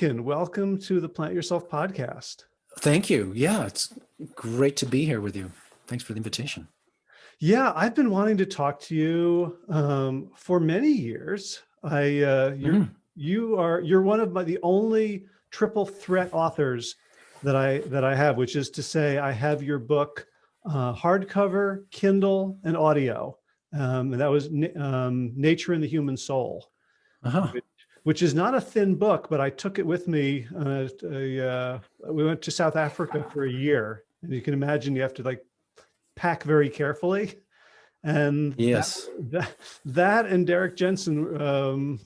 Atkin, welcome to the Plant Yourself podcast. Thank you. Yeah, it's great to be here with you. Thanks for the invitation. Yeah, I've been wanting to talk to you um, for many years. I, uh, you're, mm. you are, you're one of my, the only triple threat authors that I, that I have, which is to say I have your book, uh, hardcover, Kindle, and audio. Um, and that was um, Nature and the Human Soul, uh -huh. which, which, is not a thin book, but I took it with me. Uh, uh, we went to South Africa for a year, and you can imagine you have to like pack very carefully. And yes, that, that, that and Derrick Jensen um,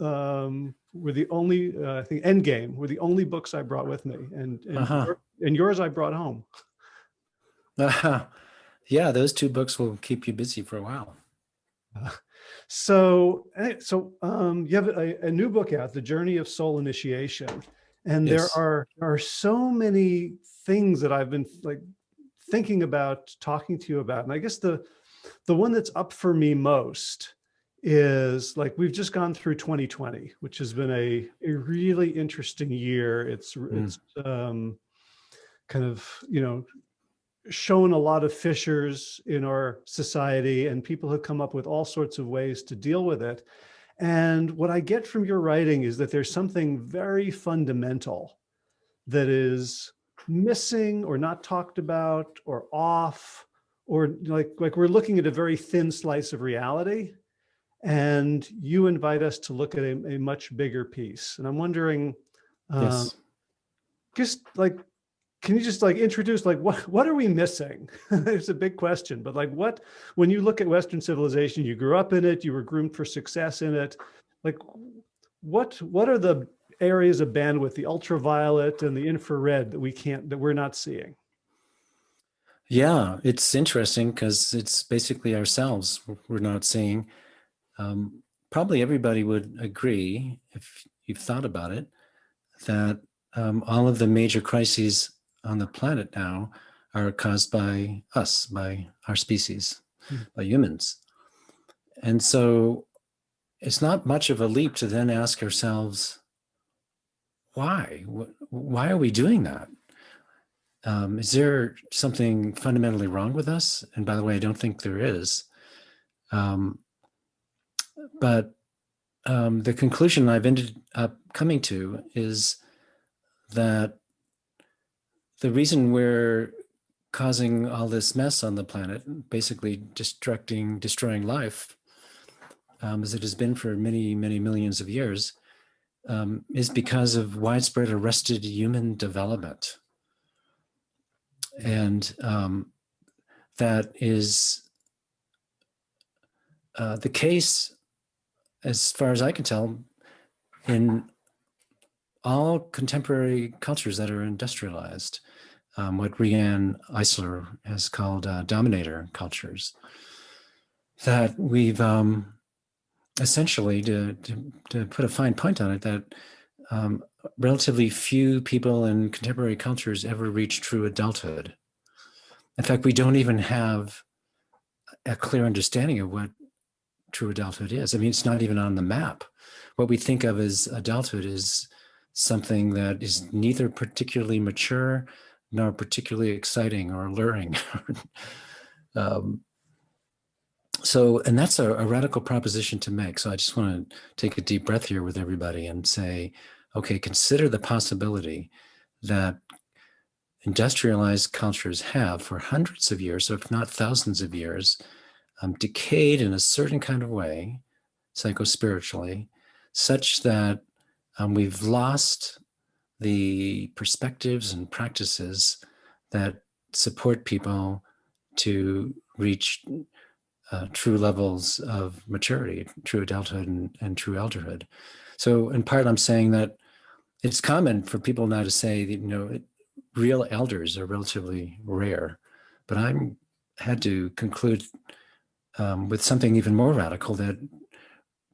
um, were the only, uh, I think Endgame were the only books I brought with me and, and, uh -huh. your, and yours I brought home. Uh, yeah, those two books will keep you busy for a while. So, eh, so um, you have a, a, new book out, The Journey of Soul Initiation. And yes. there are, there are so many things that I've been like thinking about talking to you about. And I guess the, the one that's up for me most is like, we've just gone through 2020, which has been a, a really interesting year. It's, mm. it's um, kind of, you know, shown a lot of fissures in our society and people have come up with all sorts of ways to deal with it. And what I get from your writing is that there's something very fundamental that is missing or not talked about or off or like, like we're looking at a very thin slice of reality and you invite us to look at a, a much bigger piece. And I'm wondering, uh, yes. just like can you just like introduce like what what are we missing? It's a big question but like what when you look at western civilization you grew up in it you were groomed for success in it like what what are the areas of bandwidth the ultraviolet and the infrared that we can't that we're not seeing? Yeah it's interesting because it's basically ourselves we're not seeing. Um, probably everybody would agree if you've thought about it that um, all of the major crises on the planet now are caused by us, by our species, mm. by humans. And so it's not much of a leap to then ask ourselves, why? Why are we doing that? Um, is there something fundamentally wrong with us? And by the way, I don't think there is. Um, but um, the conclusion I've ended up coming to is that the reason we're causing all this mess on the planet, basically destructing, destroying life, um, as it has been for many, many millions of years, um, is because of widespread arrested human development. And um, that is uh, the case, as far as I can tell, in all contemporary cultures that are industrialized, um, what Riane Eisler has called uh, dominator cultures, that we've um, essentially, to, to, to, put a fine point on it, that um, relatively few people in contemporary cultures ever reach true adulthood. In fact, we don't even have a clear understanding of what true adulthood is. I mean, it's not even on the map. What we think of as adulthood is something that is neither particularly mature nor particularly exciting or alluring. um, so, and that's a, a, radical proposition to make. So I just want to take a deep breath here with everybody and say, okay, consider the possibility that industrialized cultures have for hundreds of years, if not thousands of years, um, decayed in a certain kind of way, psychospiritually, such that um, we've lost the perspectives and practices that support people to reach uh, true levels of maturity, true adulthood and, and, true elderhood. So in part, I'm saying that it's common for people now to say that, you know, real elders are relatively rare, but I'm had to conclude um, with something even more radical that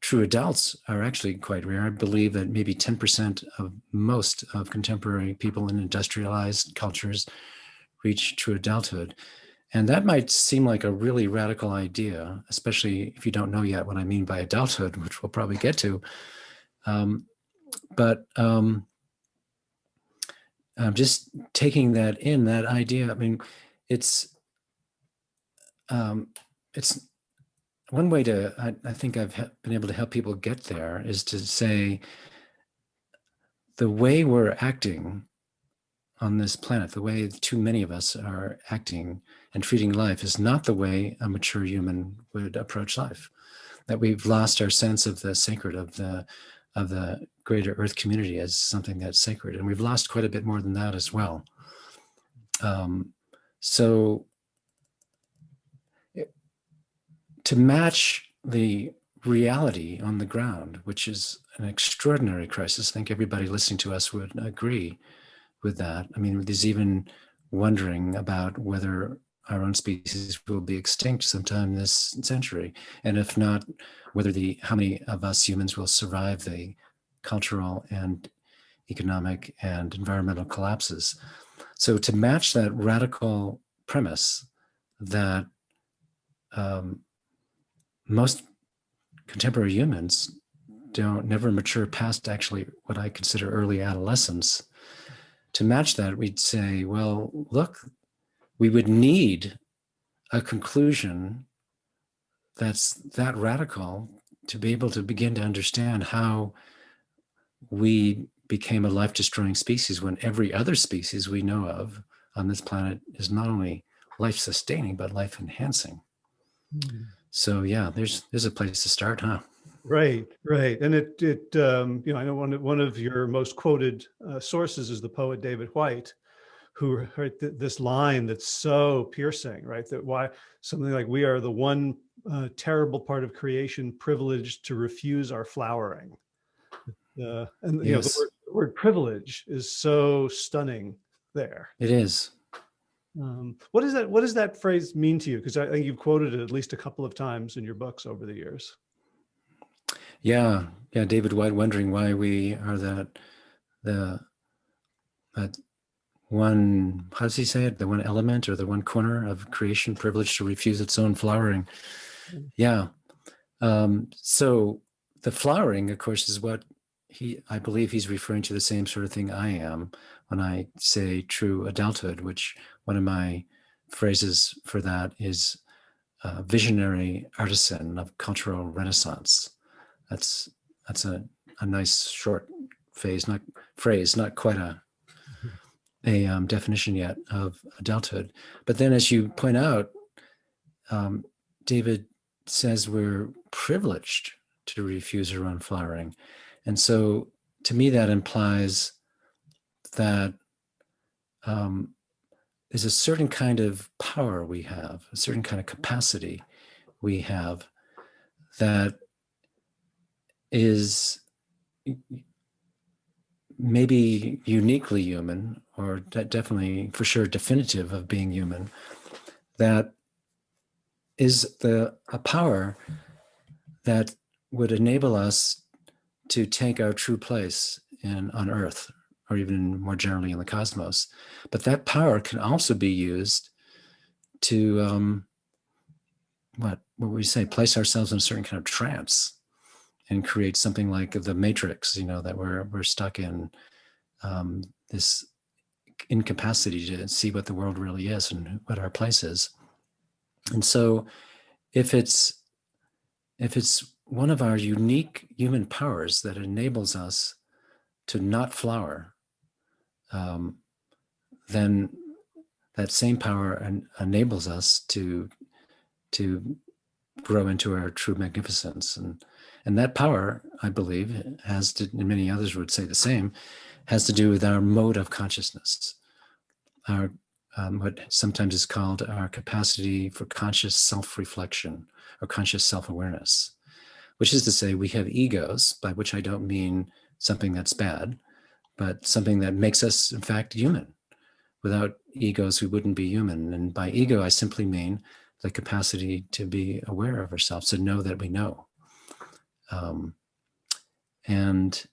true adults are actually quite rare. I believe that maybe 10% of most of contemporary people in industrialized cultures reach true adulthood. And that might seem like a really radical idea, especially if you don't know yet what I mean by adulthood, which we'll probably get to. Um, but um, um, just taking that in, that idea, I mean, it's, um, it's one way to, I, I think I've been able to help people get there is to say the way we're acting on this planet, the way too many of us are acting and treating life is not the way a mature human would approach life. That we've lost our sense of the sacred of the of the greater earth community as something that's sacred. And we've lost quite a bit more than that as well. Um, so it- to match the reality on the ground, which is an extraordinary crisis, I think everybody listening to us would agree with that. I mean, there's even wondering about whether our own species will be extinct sometime this century. And if not, whether the how many of us humans will survive the cultural and economic and environmental collapses. So to match that radical premise that um, most contemporary humans don't never mature past actually what I consider early adolescence. To match that, we'd say, well, look, we would need a conclusion that's that radical to be able to begin to understand how we became a life destroying species when every other species we know of on this planet is not only life sustaining but life enhancing hmm. So yeah there's there's a place to start huh Right, right, and it it um, you know I know one of, one of your most quoted uh, sources is the poet David Whyte, who right th this line that's so piercing, right? That why something like we are the one uh, terrible part of creation privileged to refuse our flowering, uh, and you know the word, the word privilege is so stunning there. it is Um, what does that what does that phrase mean to you? Because I think you've quoted it at least a couple of times in your books over the years. yeah yeah david whyte wondering why we are that the that one how does he say it the one element or the one corner of creation privileged to refuse its own flowering Mm. yeah um so the flowering of course is what he i believe he's referring to the same sort of thing i am when i say true adulthood which one of my phrases for that is uh, visionary artisan of cultural renaissance that's that's a, a nice short phase not phrase not quite a a um, definition yet of adulthood. But then, as you point out, um, David says we're privileged to refuse our own flowering. And so, to me, that implies that um, there's a certain kind of power we have, a certain kind of capacity we have that is maybe uniquely human or de- definitely for sure definitive of being human that is the a power that would enable us to take our true place in on earth or even more generally in the cosmos. But that power can also be used to um what what would we say? Place ourselves in a certain kind of trance and create something like the matrix you know that we're we're stuck in um, this incapacity to see what the world really is and what our place is. And so if it's if it's one of our unique human powers that enables us to not flower um, then that same power en- enables us to to grow into our true magnificence. And and that power, I believe, has to, and many others would say the same, has to do with our mode of consciousness, our um, what sometimes is called our capacity for conscious self-reflection or conscious self-awareness, which is to say we have egos, by which I don't mean something that's bad, but something that makes us, in fact, human. Without egos, we wouldn't be human. And by ego, I simply mean the capacity to be aware of ourselves, to know that we know. Um, and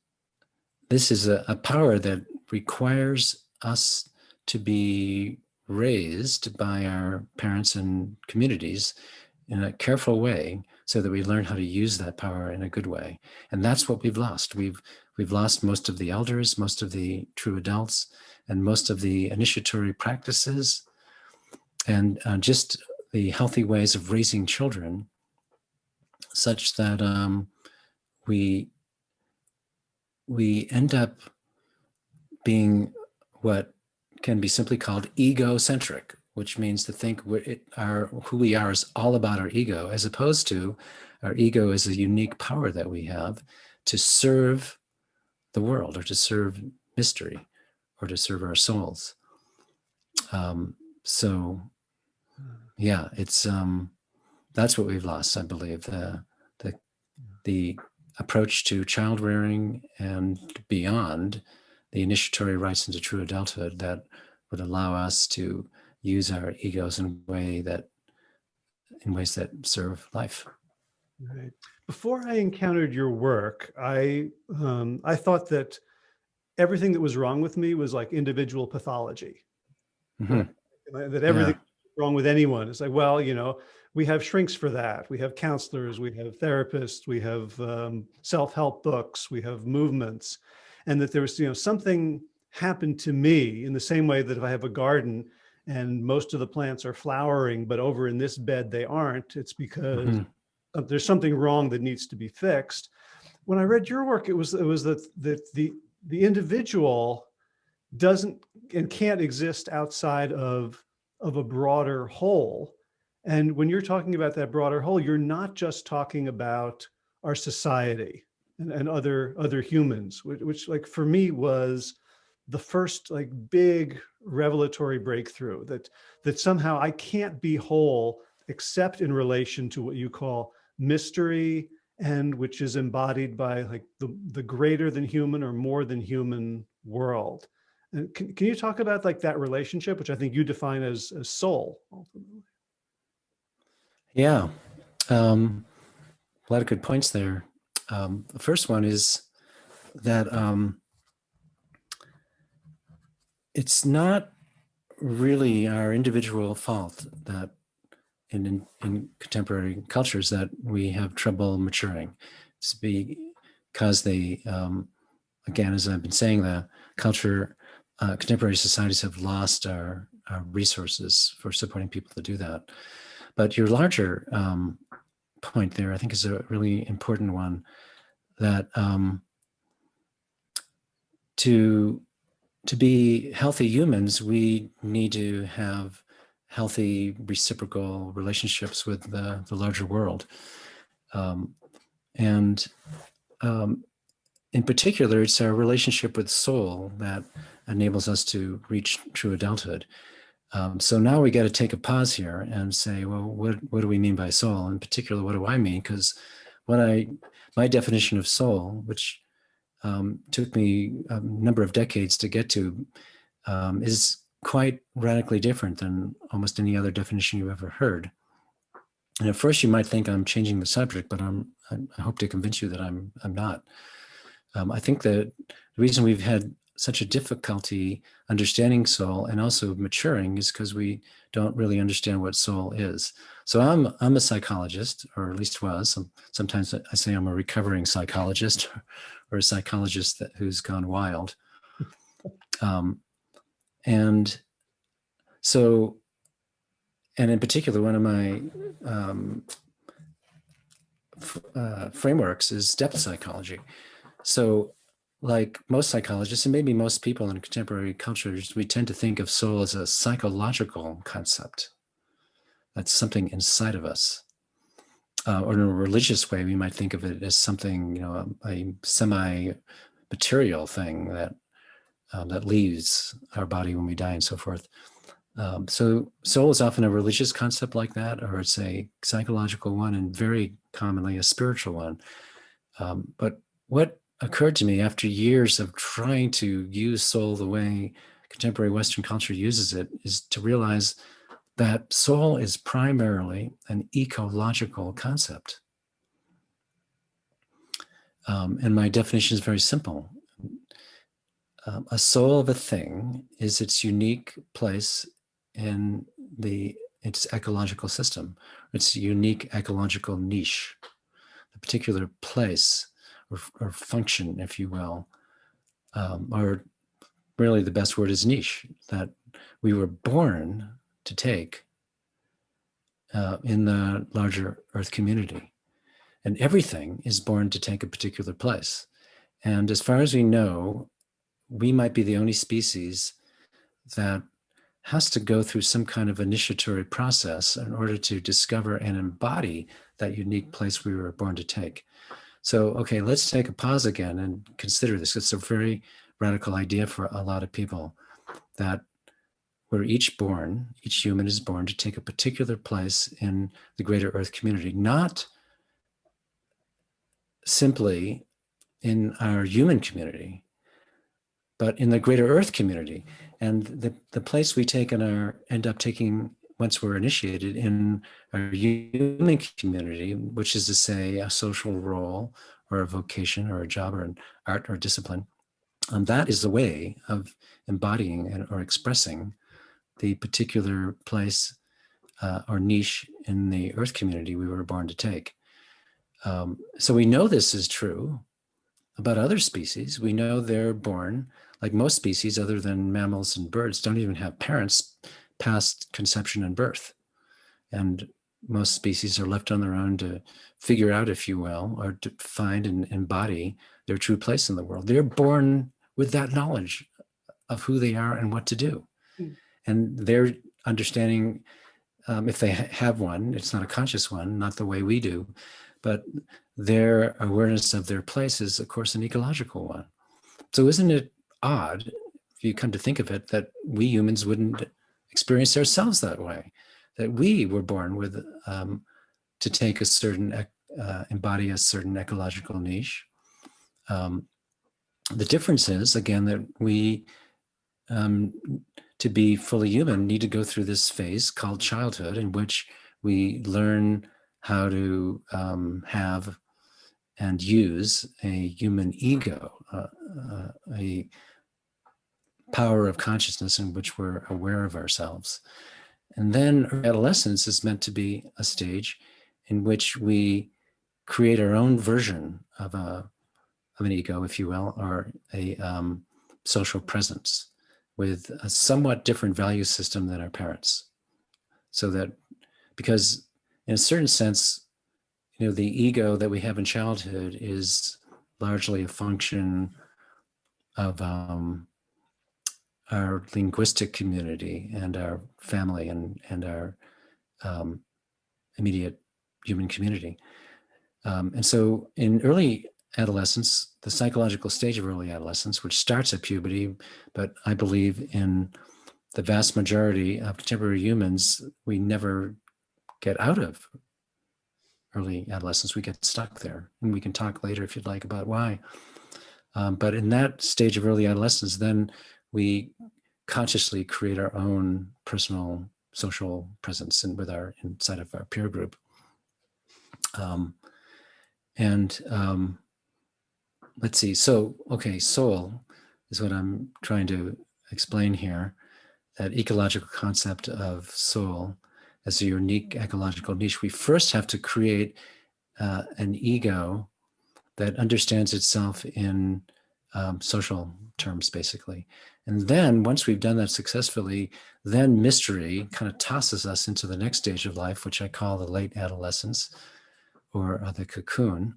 this is a, a power that requires us to be raised by our parents and communities in a careful way so that we learn how to use that power in a good way. And that's what we've lost. We've we've lost most of the elders, most of the true adults, and most of the initiatory practices, and uh, just the healthy ways of raising children, such that um, we we end up being what can be simply called egocentric, which means to think it, our, who we are is all about our ego, as opposed to our ego is a unique power that we have to serve the world or to serve mystery or to serve our souls. Um, so yeah, it's um, that's what we've lost, I believe. The, the, the approach to child rearing and beyond the initiatory rites into true adulthood that would allow us to use our egos in a way that in ways that serve life. Right. Before I encountered your work, I um, I thought that everything that was wrong with me was like individual pathology. Mm -hmm. That everything yeah. wrong with anyone. is like, well, you know, we have shrinks for that. We have counselors, we have therapists, we have um, self-help books, we have movements, and that there was, you know, something happened to me in the same way that if I have a garden and most of the plants are flowering, but over in this bed they aren't, it's because mm -hmm. Uh, there's something wrong that needs to be fixed. When I read your work, it was it was that that the the individual doesn't and can't exist outside of of a broader whole. And when you're talking about that broader whole, you're not just talking about our society and, and other other humans, which, which like for me was the first like big revelatory breakthrough that that somehow I can't be whole except in relation to what you call mystery and which is embodied by like the, the greater than human or more than human world. And can, can you talk about like that relationship, which I think you define as, as soul ultimately? Yeah, um, a lot of good points there. Um, the first one is that um, it's not really our individual fault that in, in, contemporary cultures that we have trouble maturing. It's because they, um, again, as I've been saying, the culture, uh, contemporary societies have lost our, our, resources for supporting people to do that. But your larger um, point there, I think is a really important one that um, to to be healthy humans, we need to have healthy reciprocal relationships with the, the larger world. Um, and um, in particular, it's our relationship with soul that enables us to reach true adulthood. Um, so now we got to take a pause here and say, well, what, what do we mean by soul? In particular, what do I mean? Because when I, my definition of soul, which um, took me a number of decades to get to, um, is quite radically different than almost any other definition you've ever heard. And at first you might think I'm changing the subject, but I'm, I hope to convince you that I'm, I'm not. Um, I think that the reason we've had such a difficulty understanding soul and also maturing is because we don't really understand what soul is. So I'm, I'm a psychologist, or at least was. Sometimes I say I'm a recovering psychologist or a psychologist that, who's gone wild. Um, and so, and in particular, one of my um, uh, frameworks is depth psychology. So like most psychologists and maybe most people in contemporary cultures, we tend to think of soul as a psychological concept. That's something inside of us. Uh, or in a religious way, we might think of it as something, you know, a, a semi-material thing that um, that leaves our body when we die and so forth. Um, so soul is often a religious concept like that, or it's a psychological one and very commonly a spiritual one. Um, but what occurred to me after years of trying to use soul the way contemporary Western culture uses it is to realize that soul is primarily an ecological concept. Um, and my definition is very simple. Um, a soul of a thing is its unique place in the its ecological system, its unique ecological niche, the particular place or, or function, if you will, um, or really the best word is niche, that we were born to take uh, in the larger Earth community. And everything is born to take a particular place. And as far as we know, we might be the only species that has to go through some kind of initiatory process in order to discover and embody that unique place we were born to take. So, okay, let's take a pause again and consider this. It's a very radical idea for a lot of people that we're each born, each human is born to take a particular place in the greater earth community, not simply in our human community, but in the greater earth community. And the, the place we take in our, end up taking once we're initiated in our human community, which is to say a social role or a vocation or a job or an art or discipline, um, that is the way of embodying and, or expressing the particular place uh, or niche in the earth community we were born to take. Um, so we know this is true about other species. We know they're born, like most species other than mammals and birds, don't even have parents past conception and birth. And most species are left on their own to figure out, if you will, or to find and embody their true place in the world. They're born with that knowledge of who they are and what to do. Mm. And their understanding, um, if they ha have one, it's not a conscious one, not the way we do, but their awareness of their place is, of course, an ecological one. So isn't it odd, if you come to think of it, that we humans wouldn't experience ourselves that way, that we were born with, um, to take a certain, uh, embody a certain ecological niche. Um, the difference is, again, that we, um, to be fully human, need to go through this phase called childhood in which we learn how to um, have and use a human ego, uh, uh, a power of consciousness in which we're aware of ourselves. And then adolescence is meant to be a stage in which we create our own version of a of an ego, if you will, or a um, social presence with a somewhat different value system than our parents. So that because in a certain sense, you know, the ego that we have in childhood is largely a function of um, our linguistic community and our family and, and our um, immediate human community. Um, and so in early adolescence, the psychological stage of early adolescence, which starts at puberty, but I believe in the vast majority of contemporary humans, we never get out of early adolescence. We get stuck there. And we can talk later if you'd like about why. Um, but in that stage of early adolescence, then we consciously create our own personal social presence and with our inside of our peer group. Um, and um, let's see, so, okay, soul is what I'm trying to explain here, that ecological concept of soul as a unique ecological niche, we first have to create uh, an ego that understands itself in um, social terms, basically. And then once we've done that successfully, then mystery kind of tosses us into the next stage of life, which I call the late adolescence or uh, the cocoon.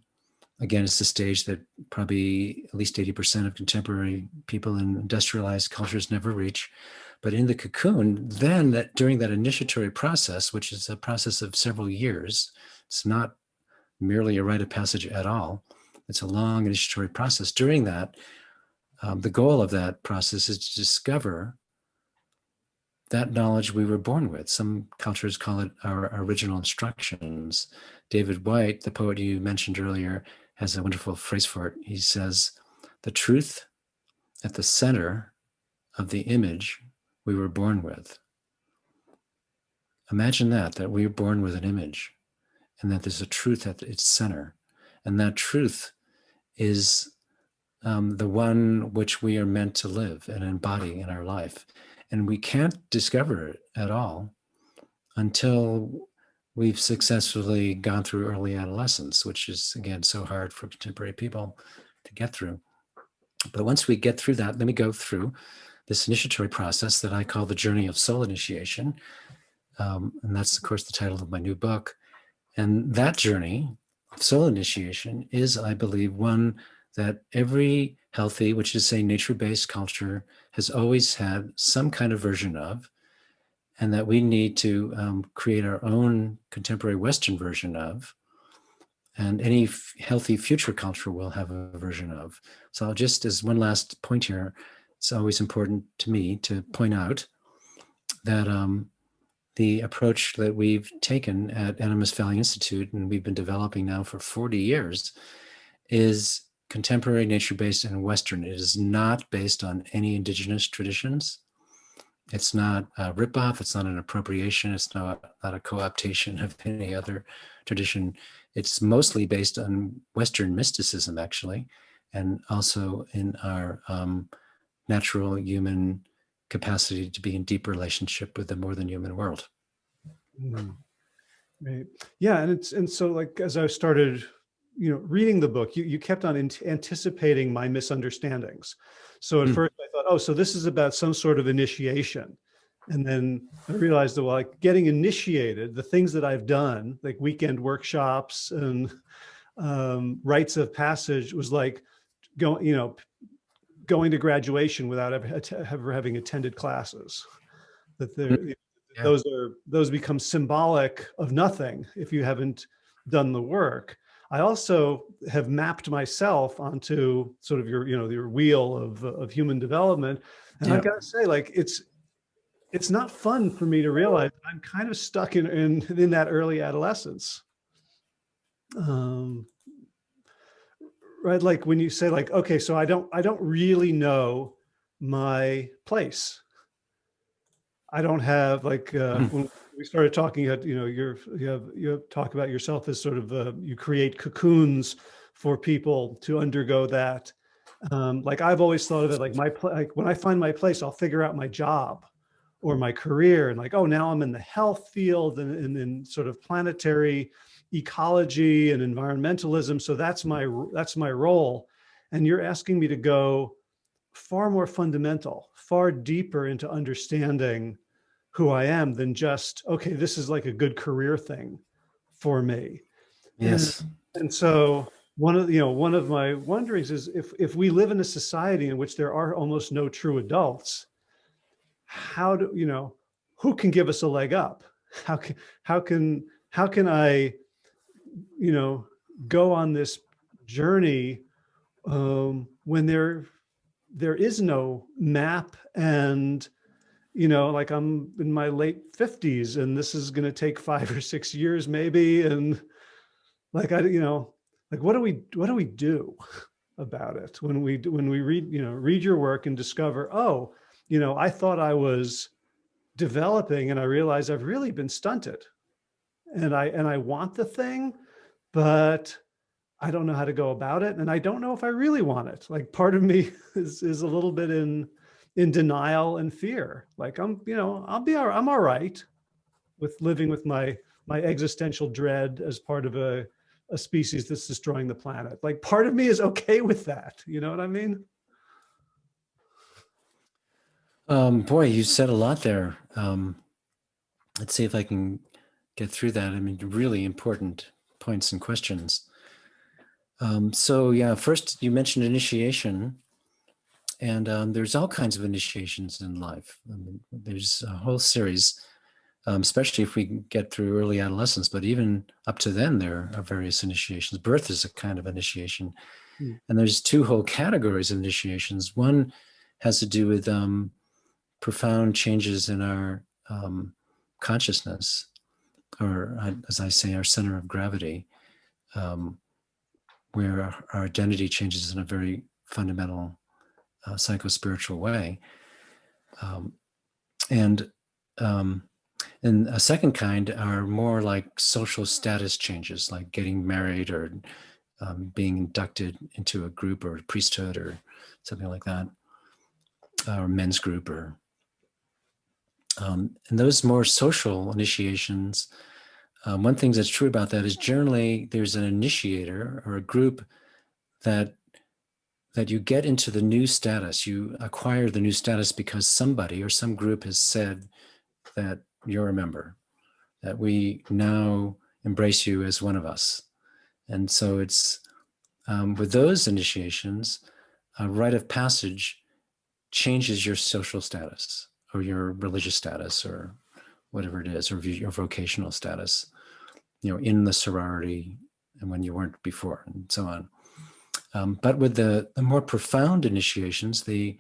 Again, it's the stage that probably at least 80% of contemporary people in industrialized cultures never reach. But in the cocoon, then that during that initiatory process, which is a process of several years, it's not merely a rite of passage at all. It's a long initiatory process. During that, um, the goal of that process is to discover that knowledge we were born with. Some cultures call it our original instructions. David Whyte, the poet you mentioned earlier, has a wonderful phrase for it. He says, the truth at the center of the image we were born with. Imagine that, that we were born with an image and that there's a truth at its center. And that truth is um, the one which we are meant to live and embody in our life. And we can't discover it at all until we've successfully gone through early adolescence, which is, again, so hard for contemporary people to get through. But once we get through that, then we go through this initiatory process that I call the journey of soul initiation. Um, and that's, of course, the title of my new book. And that journey of soul initiation is, I believe, one that every healthy, which is a nature-based culture, has always had some kind of version of, and that we need to um, create our own contemporary Western version of, and any healthy future culture will have a version of. So I'll just as one last point here, it's always important to me to point out that um, the approach that we've taken at Animas Valley Institute and we've been developing now for 40 years is contemporary nature-based and Western. It is not based on any indigenous traditions. It's not a ripoff. It's not an appropriation. It's not, not a co-optation of any other tradition. It's mostly based on Western mysticism, actually, and also in our um, natural human capacity to be in deep relationship with the more than human world. Mm. Right. Yeah, and it's and so like as I started you know, reading the book, you, you kept on anticipating my misunderstandings. So at mm. first I thought, oh, so this is about some sort of initiation. And then I realized that well, like getting initiated, the things that I've done, like weekend workshops and um, rites of passage was like going, you know, going to graduation without ever, ever having attended classes. That there, mm. yeah. those are, those become symbolic of nothing if you haven't done the work. I also have mapped myself onto sort of your, you know, your wheel of, of human development. And yeah. I've got to say, like, it's, it's not fun for me to realize I'm kind of stuck in, in, in that early adolescence. Um, right. Like when you say like, okay, so I don't, I don't really know my place. I don't have like, uh, hmm. when, we started talking at, you know, you're, you have, you have talk about yourself as sort of, uh, you create cocoons for people to undergo that. Um, like I've always thought of it like my, like when I find my place, I'll figure out my job or my career and like, oh, now I'm in the health field and, and in sort of planetary ecology and environmentalism. So that's my, that's my role. And you're asking me to go far more fundamental, far deeper into understanding who I am than just, okay, this is like a good career thing for me. Yes. And, and so one of, you know, one of my wonderings is if, if we live in a society in which there are almost no true adults, how do, you know, who can give us a leg up? How can, how can, how can I, you know, go on this journey um, when there, there is no map and you know, like I'm in my late fifties and this is going to take five or six years maybe. And like, I, you know, like, what do we, what do we do about it when we, when we read, you know, read your work and discover, oh, you know, I thought I was developing and I realize I've really been stunted and I, and I want the thing, but I don't know how to go about it. And I don't know if I really want it. Like part of me is, is a little bit in, in denial and fear. Like I'm, you know, I'll be, all, I'm all right with living with my, my existential dread as part of a, a species that's destroying the planet. Like part of me is okay with that. You know what I mean? Um, boy, you said a lot there. Um, let's see if I can get through that. I mean, really important points and questions. Um, so yeah, first you mentioned initiation. And um, there's all kinds of initiations in life. I mean, there's a whole series, um, especially if we get through early adolescence, but even up to then, there are various initiations. Birth is a kind of initiation. Mm. And there's two whole categories of initiations. One has to do with um, profound changes in our um, consciousness, or uh, as I say, our center of gravity, um, where our, our identity changes in a very fundamental uh, psycho-spiritual way. Um, and um, and a second kind are more like social status changes, like getting married or um, being inducted into a group or a priesthood or something like that, or men's group or Um, and those more social initiations, um, one thing that's true about that is generally there's an initiator or a group that that you get into the new status. You acquire the new status because somebody or some group has said that you're a member, that we now embrace you as one of us. And so it's um, with those initiations, a rite of passage changes your social status or your religious status or whatever it is, or your vocational status, you know, in the sorority and when you weren't before and so on. Um, but with the, the, more profound initiations, the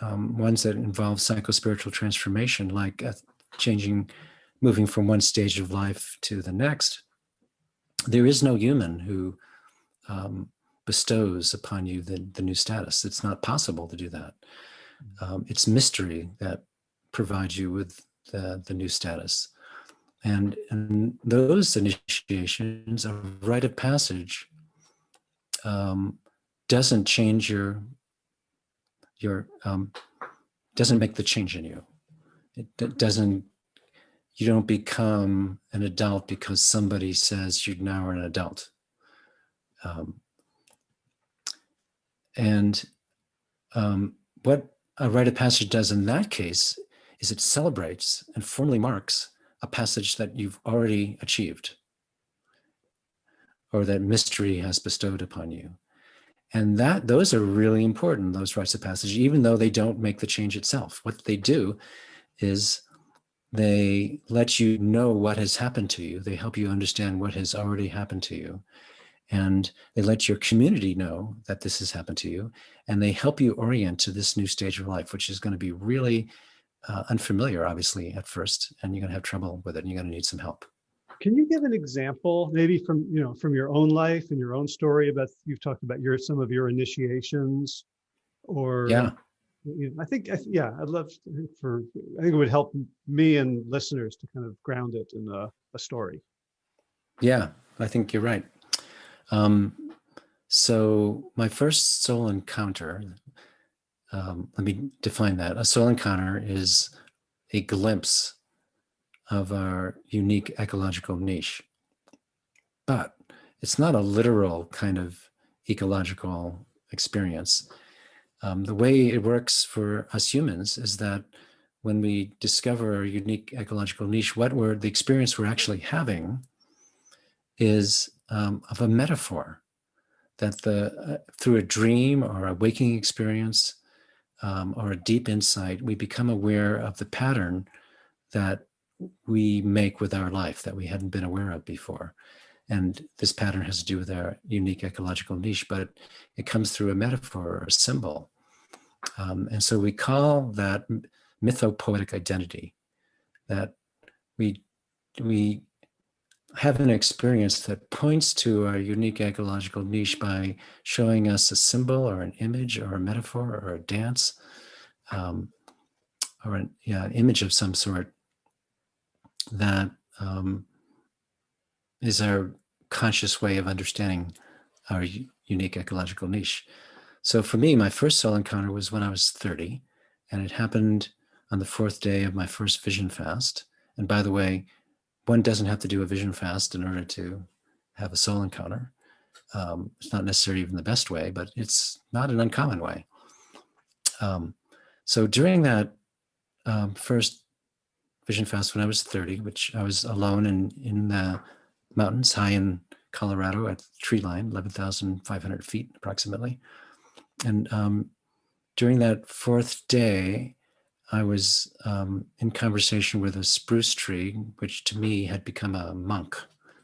um, ones that involve psychospiritual transformation, like uh, changing, moving from one stage of life to the next, there is no human who um, bestows upon you the, the new status. It's not possible to do that. Um, it's mystery that provides you with the, the new status. And, and those initiations, a rite of passage, um, doesn't change your, your um, doesn't make the change in you. It doesn't, you don't become an adult because somebody says you now are an adult. Um, and um, what a rite of passage does in that case is it celebrates and formally marks a passage that you've already achieved or that mystery has bestowed upon you. And that those are really important, those rites of passage, even though they don't make the change itself. What they do is they let you know what has happened to you. They help you understand what has already happened to you. And they let your community know that this has happened to you. And they help you orient to this new stage of life, which is going to be really uh, unfamiliar, obviously, at first. And you're going to have trouble with it and you're going to need some help. Can you give an example, maybe from you know from your own life and your own story about you've talked about your some of your initiations, or yeah, you know, I think yeah, I'd love for I think it would help me and listeners to kind of ground it in a, a story. Yeah, I think you're right. Um, so my first soul encounter, um, let me define that. A soul encounter is a glimpse of our unique ecological niche. But it's not a literal kind of ecological experience. Um, the way it works for us humans is that when we discover our unique ecological niche, what we're, the experience we're actually having is um, of a metaphor that the uh, through a dream or a waking experience um, or a deep insight, we become aware of the pattern that we make with our life that we hadn't been aware of before. And this pattern has to do with our unique ecological niche, but it comes through a metaphor or a symbol. Um, and so we call that mythopoetic identity, that we, we have an experience that points to our unique ecological niche by showing us a symbol or an image or a metaphor or a dance um, or an, yeah, an image of some sort that um, is our conscious way of understanding our unique ecological niche. So for me, my first soul encounter was when I was 30, and it happened on the fourth day of my first vision fast. And by the way, one doesn't have to do a vision fast in order to have a soul encounter. Um, it's not necessarily even the best way, but it's not an uncommon way. Um, so during that um, first Vision Fast when I was 30, which I was alone in, in the mountains high in Colorado at tree line, 11,500 feet approximately. And um, during that fourth day, I was um, in conversation with a spruce tree, which to me had become a monk,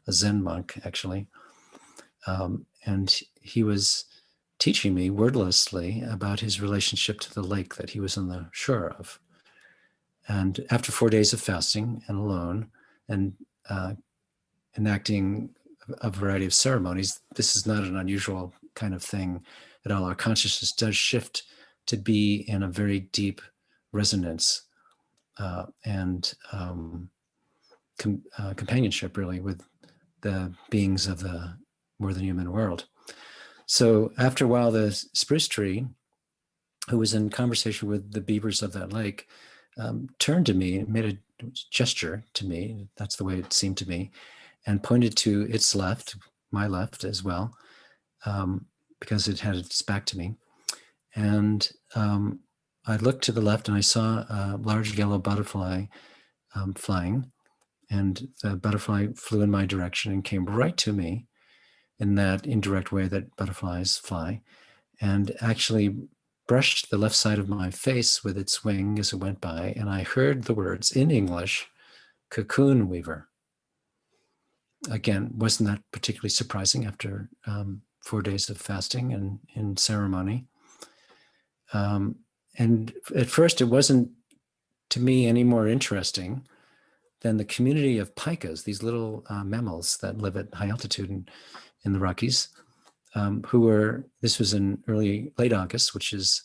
a Zen monk, actually. Um, and he was teaching me wordlessly about his relationship to the lake that he was on the shore of. And after four days of fasting and alone and uh, enacting a variety of ceremonies, this is not an unusual kind of thing at all. Our consciousness does shift to be in a very deep resonance uh, and um, com uh, companionship really with the beings of the more than human world. So after a while, the spruce tree, who was in conversation with the beavers of that lake, um, turned to me and made a gesture to me. That's the way it seemed to me, and pointed to its left, my left as well, um, because it had its back to me. And um, I looked to the left and I saw a large yellow butterfly um, flying, and the butterfly flew in my direction and came right to me in that indirect way that butterflies fly, and actually brushed the left side of my face with its wing as it went by, and I heard the words in English, cocoon weaver. Again, wasn't that particularly surprising after um, four days of fasting and in ceremony? Um, and at first, it wasn't to me any more interesting than the community of pikas, these little uh, mammals that live at high altitude in, in the Rockies, um, who were, this was in early, late August, which is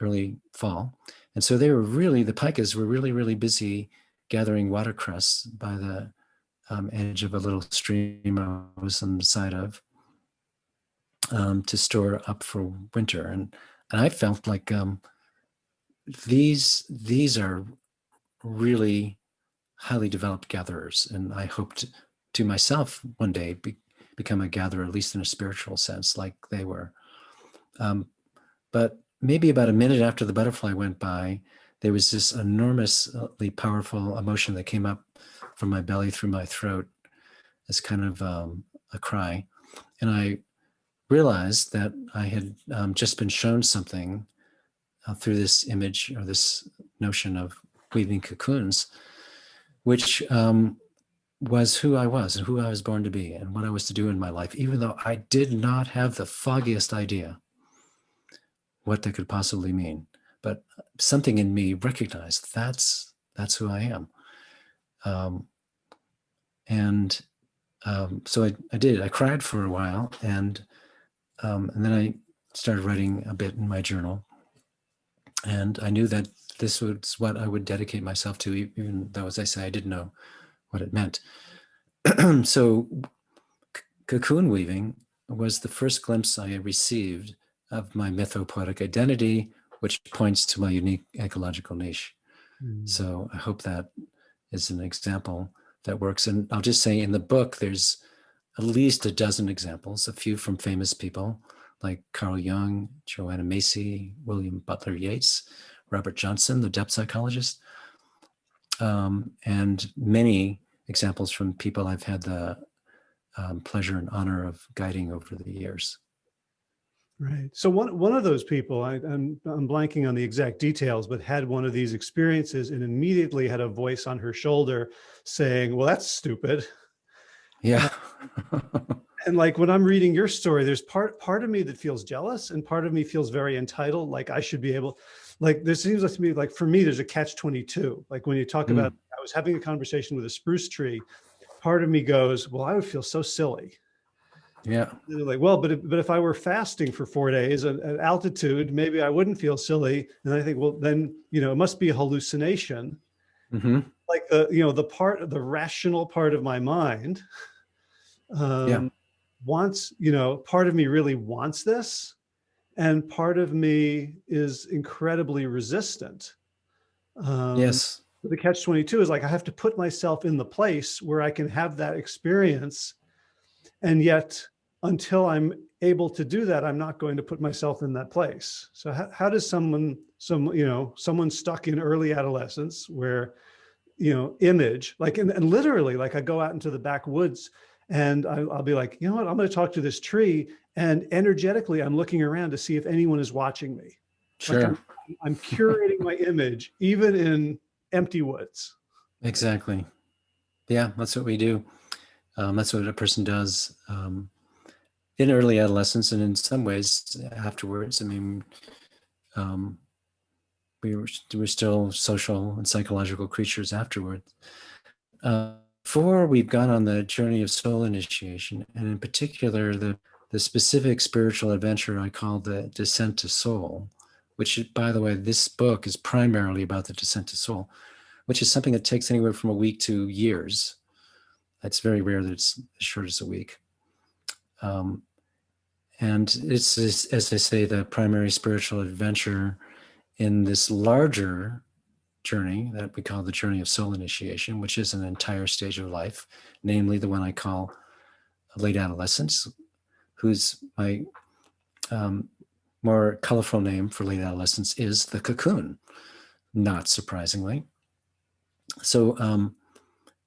early fall. And so they were really, the pikas were really, really busy gathering watercress by the um, edge of a little stream I was on the side of um, to store up for winter. And, and I felt like um, these, these are really highly developed gatherers. And I hoped to myself one day be, become a gatherer, at least in a spiritual sense, like they were. Um, but maybe about a minute after the butterfly went by, there was this enormously powerful emotion that came up from my belly through my throat as kind of um, a cry. And I realized that I had um, just been shown something uh, through this image or this notion of weaving cocoons, which um, was who I was and who I was born to be and what I was to do in my life, even though I did not have the foggiest idea what that could possibly mean. But something in me recognized that's that's who I am. Um, and um, so I, I did. I cried for a while, and um, and then I started writing a bit in my journal. And I knew that this was what I would dedicate myself to, even though, as I say, I didn't know what it meant. so cocoon weaving was the first glimpse I received of my mythopoetic identity, which points to my unique ecological niche. Mm. So I hope that is an example that works. And I'll just say in the book, there's at least a dozen examples, a few from famous people like Carl Jung, Joanna Macy, William Butler Yeats, Robert Johnson, the depth psychologist, um, and many examples from people I've had the um, pleasure and honor of guiding over the years. Right. So one one of those people, I, I'm I'm blanking on the exact details, but had one of these experiences and immediately had a voice on her shoulder saying, "Well, that's stupid." Yeah. and like when I'm reading your story, there's part part of me that feels jealous, and part of me feels very entitled, like I should be able like there seems like to me like for me there's a catch 22 like when you talk mm. about i was having a conversation with a spruce tree part of me goes well i would feel so silly yeah like well but if, but if i were fasting for four days at, at, altitude maybe i wouldn't feel silly and i think well then you know it must be a hallucination mm -hmm. like the you know the part of the rational part of my mind um, yeah. wants you know part of me really wants this and part of me is incredibly resistant. Um, yes. The catch 22 is like, I have to put myself in the place where I can have that experience. And yet until I'm able to do that, I'm not going to put myself in that place. So how, how does someone, some, you know, someone stuck in early adolescence where, you know, image, like, and, and literally like I go out into the backwoods and I, will be like, you know what, I'm going to talk to this tree and energetically, I'm looking around to see if anyone is watching me. Sure. Like I'm, I'm curating my image, even in empty woods. Exactly. Yeah, that's what we do. Um, that's what a person does um, in early adolescence and in some ways afterwards. I mean, um, we were, we're still social and psychological creatures afterwards. Uh, before we've gone on the journey of soul initiation, and in particular, the the specific spiritual adventure I call the descent to soul, which by the way, this book is primarily about the descent to soul, which is something that takes anywhere from a week to years. It's very rare that it's as short as a week. Um, and it's, as I say, the primary spiritual adventure in this larger journey that we call the journey of soul initiation, which is an entire stage of life, namely the one I call late adolescence, whose my um, more colorful name for late adolescence is the cocoon, not surprisingly. So um,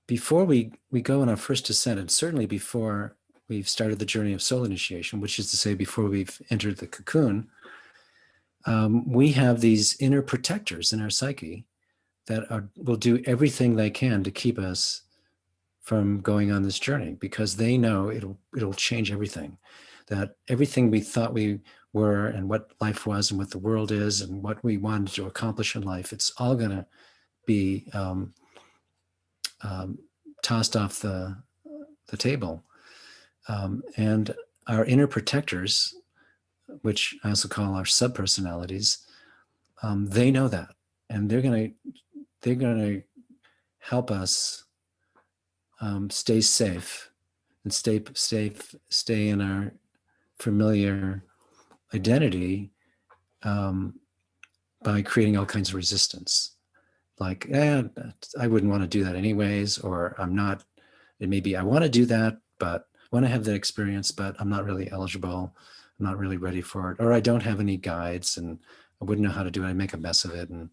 before we, we go on our first descent, and certainly before we've started the journey of soul initiation, which is to say before we've entered the cocoon, um, we have these inner protectors in our psyche that are, will do everything they can to keep us from going on this journey because they know it'll it'll change everything. That everything we thought we were and what life was and what the world is and what we wanted to accomplish in life it's all going to be um, um, tossed off the the table. Um, and our inner protectors which I also call our subpersonalities, um, they know that, and they're gonna they're gonna help us um, stay safe and stay safe, stay in our familiar identity um, by creating all kinds of resistance. Like, eh, I wouldn't want to do that anyways, or I'm not, it may be I want to do that, but want to have that experience, but I'm not really eligible. I'm not really ready for it, or I don't have any guides and I wouldn't know how to do it. I make a mess of it and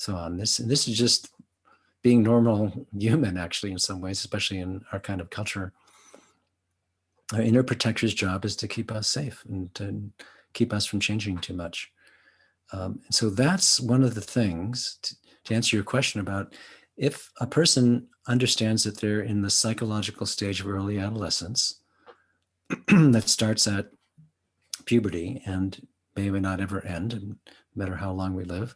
so on. This, this is just being normal human actually in some ways, especially in our kind of culture. Our inner protector's job is to keep us safe and to keep us from changing too much. Um, and so that's one of the things to, to answer your question about if a person understands that they're in the psychological stage of early adolescence that starts at puberty and may or may not ever end, no matter how long we live.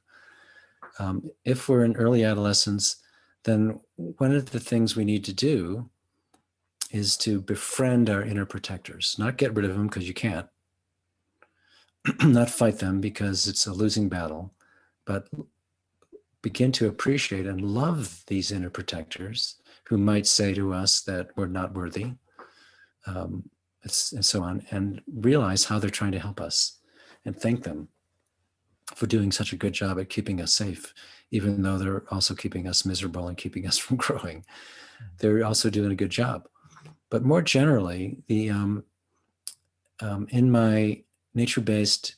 Um, if we're in early adolescence, then one of the things we need to do is to befriend our inner protectors, not get rid of them because you can't, not fight them because it's a losing battle, but begin to appreciate and love these inner protectors who might say to us that we're not worthy, um, and so on, and realize how they're trying to help us and thank them for doing such a good job at keeping us safe, even though they're also keeping us miserable and keeping us from growing. Mm. They're also doing a good job. But more generally, the um, um, in my nature-based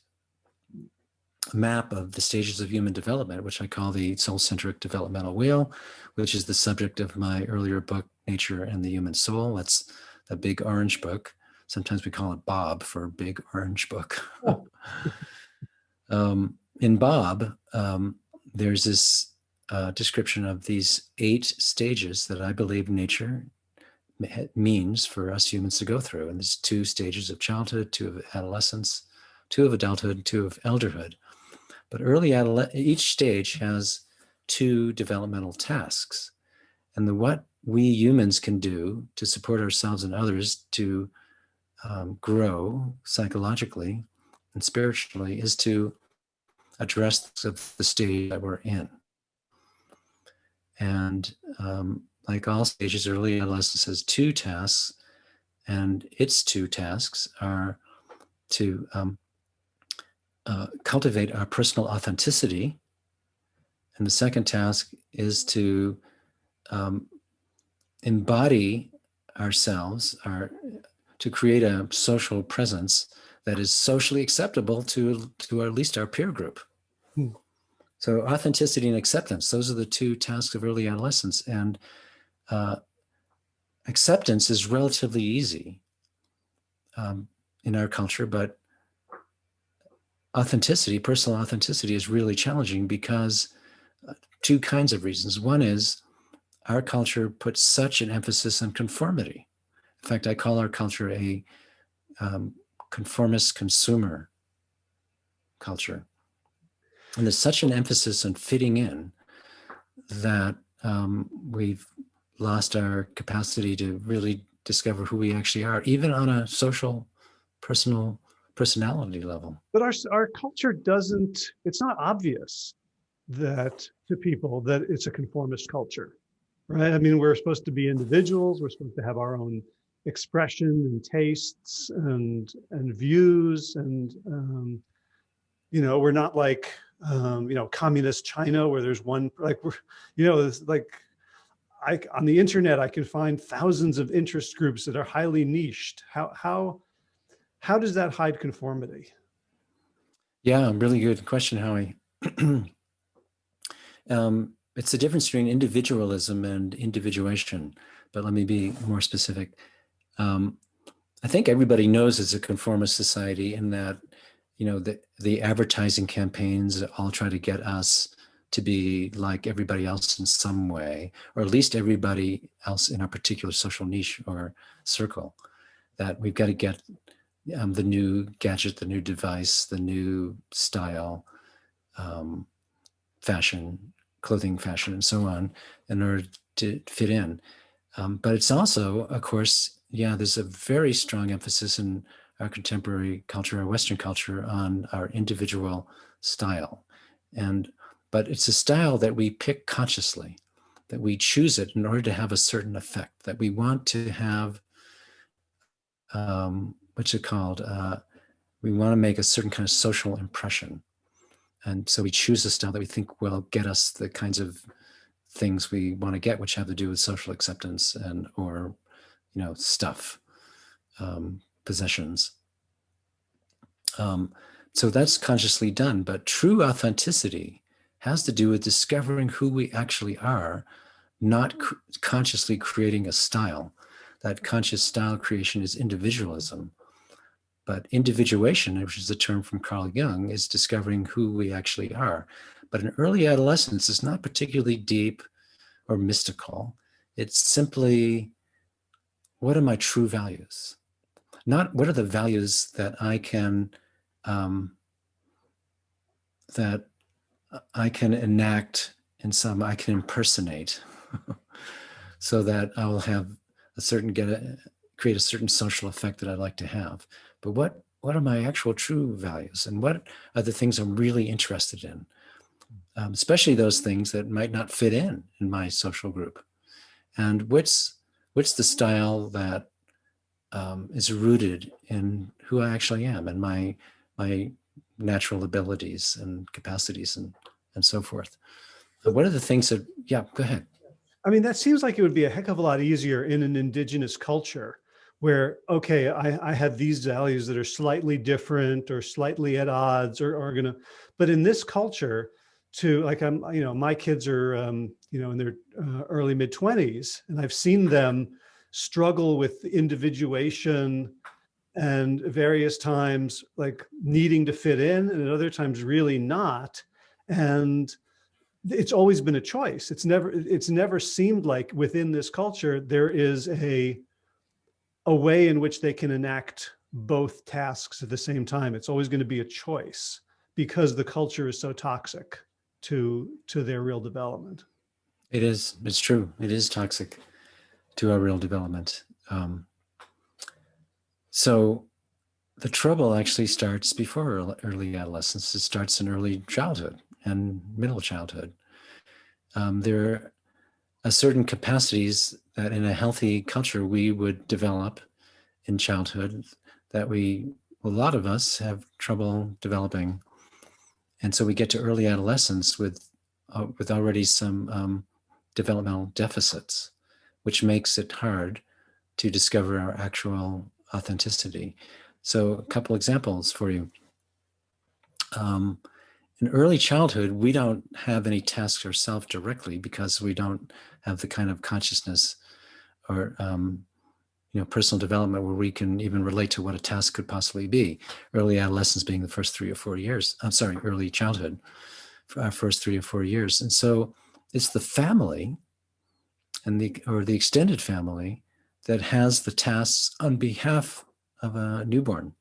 map of the stages of human development, which I call the soul-centric developmental wheel, which is the subject of my earlier book, Nature and the Human Soul. That's a big orange book. Sometimes we call it Bob for big orange book. Um, in Bob, um, there's this uh, description of these eight stages that I believe nature means for us humans to go through. And there's two stages of childhood, two of adolescence, two of adulthood, two of elderhood. But early each stage has two developmental tasks. And the what we humans can do to support ourselves and others to um, grow psychologically and spiritually is to address the state that we're in. And um, like all stages, early adolescence has two tasks, and its two tasks are to um, uh, cultivate our personal authenticity. And the second task is to um, embody ourselves, our to create a social presence that is socially acceptable to, to at least our peer group. Hmm. So authenticity and acceptance, those are the two tasks of early adolescence. And uh, acceptance is relatively easy um, in our culture, but authenticity, personal authenticity is really challenging because uh, two kinds of reasons. One is our culture puts such an emphasis on conformity. In fact, I call our culture a um, conformist consumer culture. And there's such an emphasis on fitting in that um, we've lost our capacity to really discover who we actually are, even on a social, personal, personality level. But our, our culture doesn't, it's not obvious that to people that it's a conformist culture, right? I mean, we're supposed to be individuals. We're supposed to have our own expression and tastes and and views and um, you know we're not like um, you know, communist China where there's one, like, we're, you know, it's like, I, on the internet, I can find thousands of interest groups that are highly niched. How, how, how does that hide conformity? Yeah, really good question, Howie. um, it's the difference between individualism and individuation, but let me be more specific. Um, I think everybody knows it's a conformist society in that, you know, the, the advertising campaigns all try to get us to be like everybody else in some way, or at least everybody else in a particular social niche or circle, that we've got to get um, the new gadget, the new device, the new style, um, fashion, clothing fashion, and so on, in order to fit in. Um, but it's also, of course, yeah, there's a very strong emphasis in our contemporary culture, our Western culture, on our individual style. And but it's a style that we pick consciously, that we choose it in order to have a certain effect, that we want to have, um, what's it called? Uh, we want to make a certain kind of social impression. And so we choose a style that we think will get us the kinds of things we want to get, which have to do with social acceptance and or, you know, stuff, um, possessions. Um, so that's consciously done, but true authenticity has to do with discovering who we actually are, not consciously creating a style. That conscious style creation is individualism. But individuation, which is a term from Carl Jung, is discovering who we actually are. But in early adolescence, it's not particularly deep or mystical. It's simply, what are my true values? Not what are the values that I can, um, that I can enact in some, I can impersonate so that I will have a certain, get a, create a certain social effect that I'd like to have. But what, what are my actual true values and what are the things I'm really interested in? Um, especially those things that might not fit in in my social group. And what's, what's the style that um, is rooted in who I actually am and my, my natural abilities and capacities and, and so forth. But what are the things that, yeah, go ahead. I mean, that seems like it would be a heck of a lot easier in an indigenous culture where, okay, I, I have these values that are slightly different or slightly at odds or are gonna, but in this culture to like, I'm, you know, my kids are, um, you know, in their uh, early mid twenties and I've seen them struggle with individuation and various times like needing to fit in and at other times really not. And it's always been a choice. It's never, it's never seemed like within this culture, there is a, a way in which they can enact both tasks at the same time. It's always going to be a choice because the culture is so toxic to, to their real development. It is, it's true. It is toxic to our real development. Um, so the trouble actually starts before early adolescence. It starts in early childhood and middle childhood. Um, there are certain capacities that in a healthy culture we would develop in childhood that we, a lot of us have trouble developing. And so we get to early adolescence with, uh, with already some um, developmental deficits, which makes it hard to discover our actual authenticity. So a couple examples for you. Um, in early childhood, we don't have any tasks ourselves directly because we don't have the kind of consciousness or um, you know personal development where we can even relate to what a task could possibly be. Early adolescence being the first three or four years. I'm sorry, early childhood, for our first three or four years. And so it's the family and the or the extended family that has the tasks on behalf of a newborn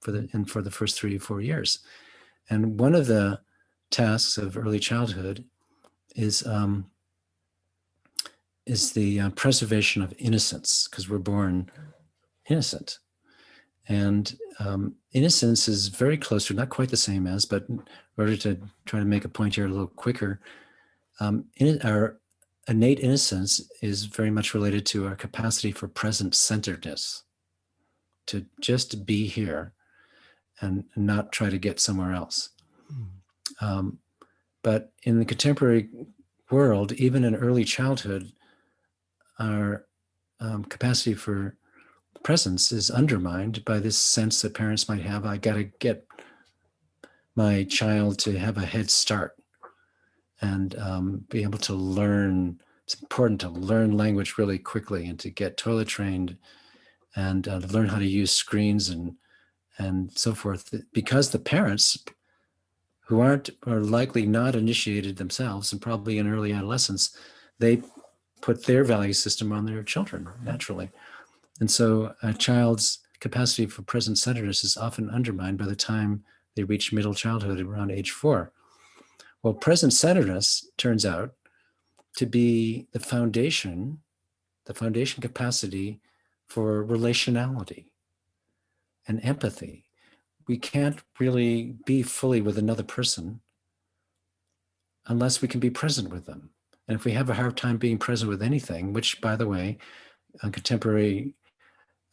for the and for the first three or four years. And one of the tasks of early childhood is um, is the uh, preservation of innocence because we're born innocent. And um, innocence is very close to, not quite the same as, but in order to try to make a point here a little quicker, um, in, our innate innocence is very much related to our capacity for present centeredness, to just be here and not try to get somewhere else. Mm. Um, but in the contemporary world, even in early childhood, our um, capacity for presence is undermined by this sense that parents might have, I got to get my child to have a head start and um, be able to learn. It's important to learn language really quickly and to get toilet trained and uh, learn how to use screens and and so forth because the parents who aren't are likely not initiated themselves and probably in early adolescence they put their value system on their children naturally and so a child's capacity for present centeredness is often undermined by the time they reach middle childhood around age four well present centeredness turns out to be the foundation the foundation capacity for relationality and empathy. We can't really be fully with another person unless we can be present with them. And if we have a hard time being present with anything, which by the way, uh, contemporary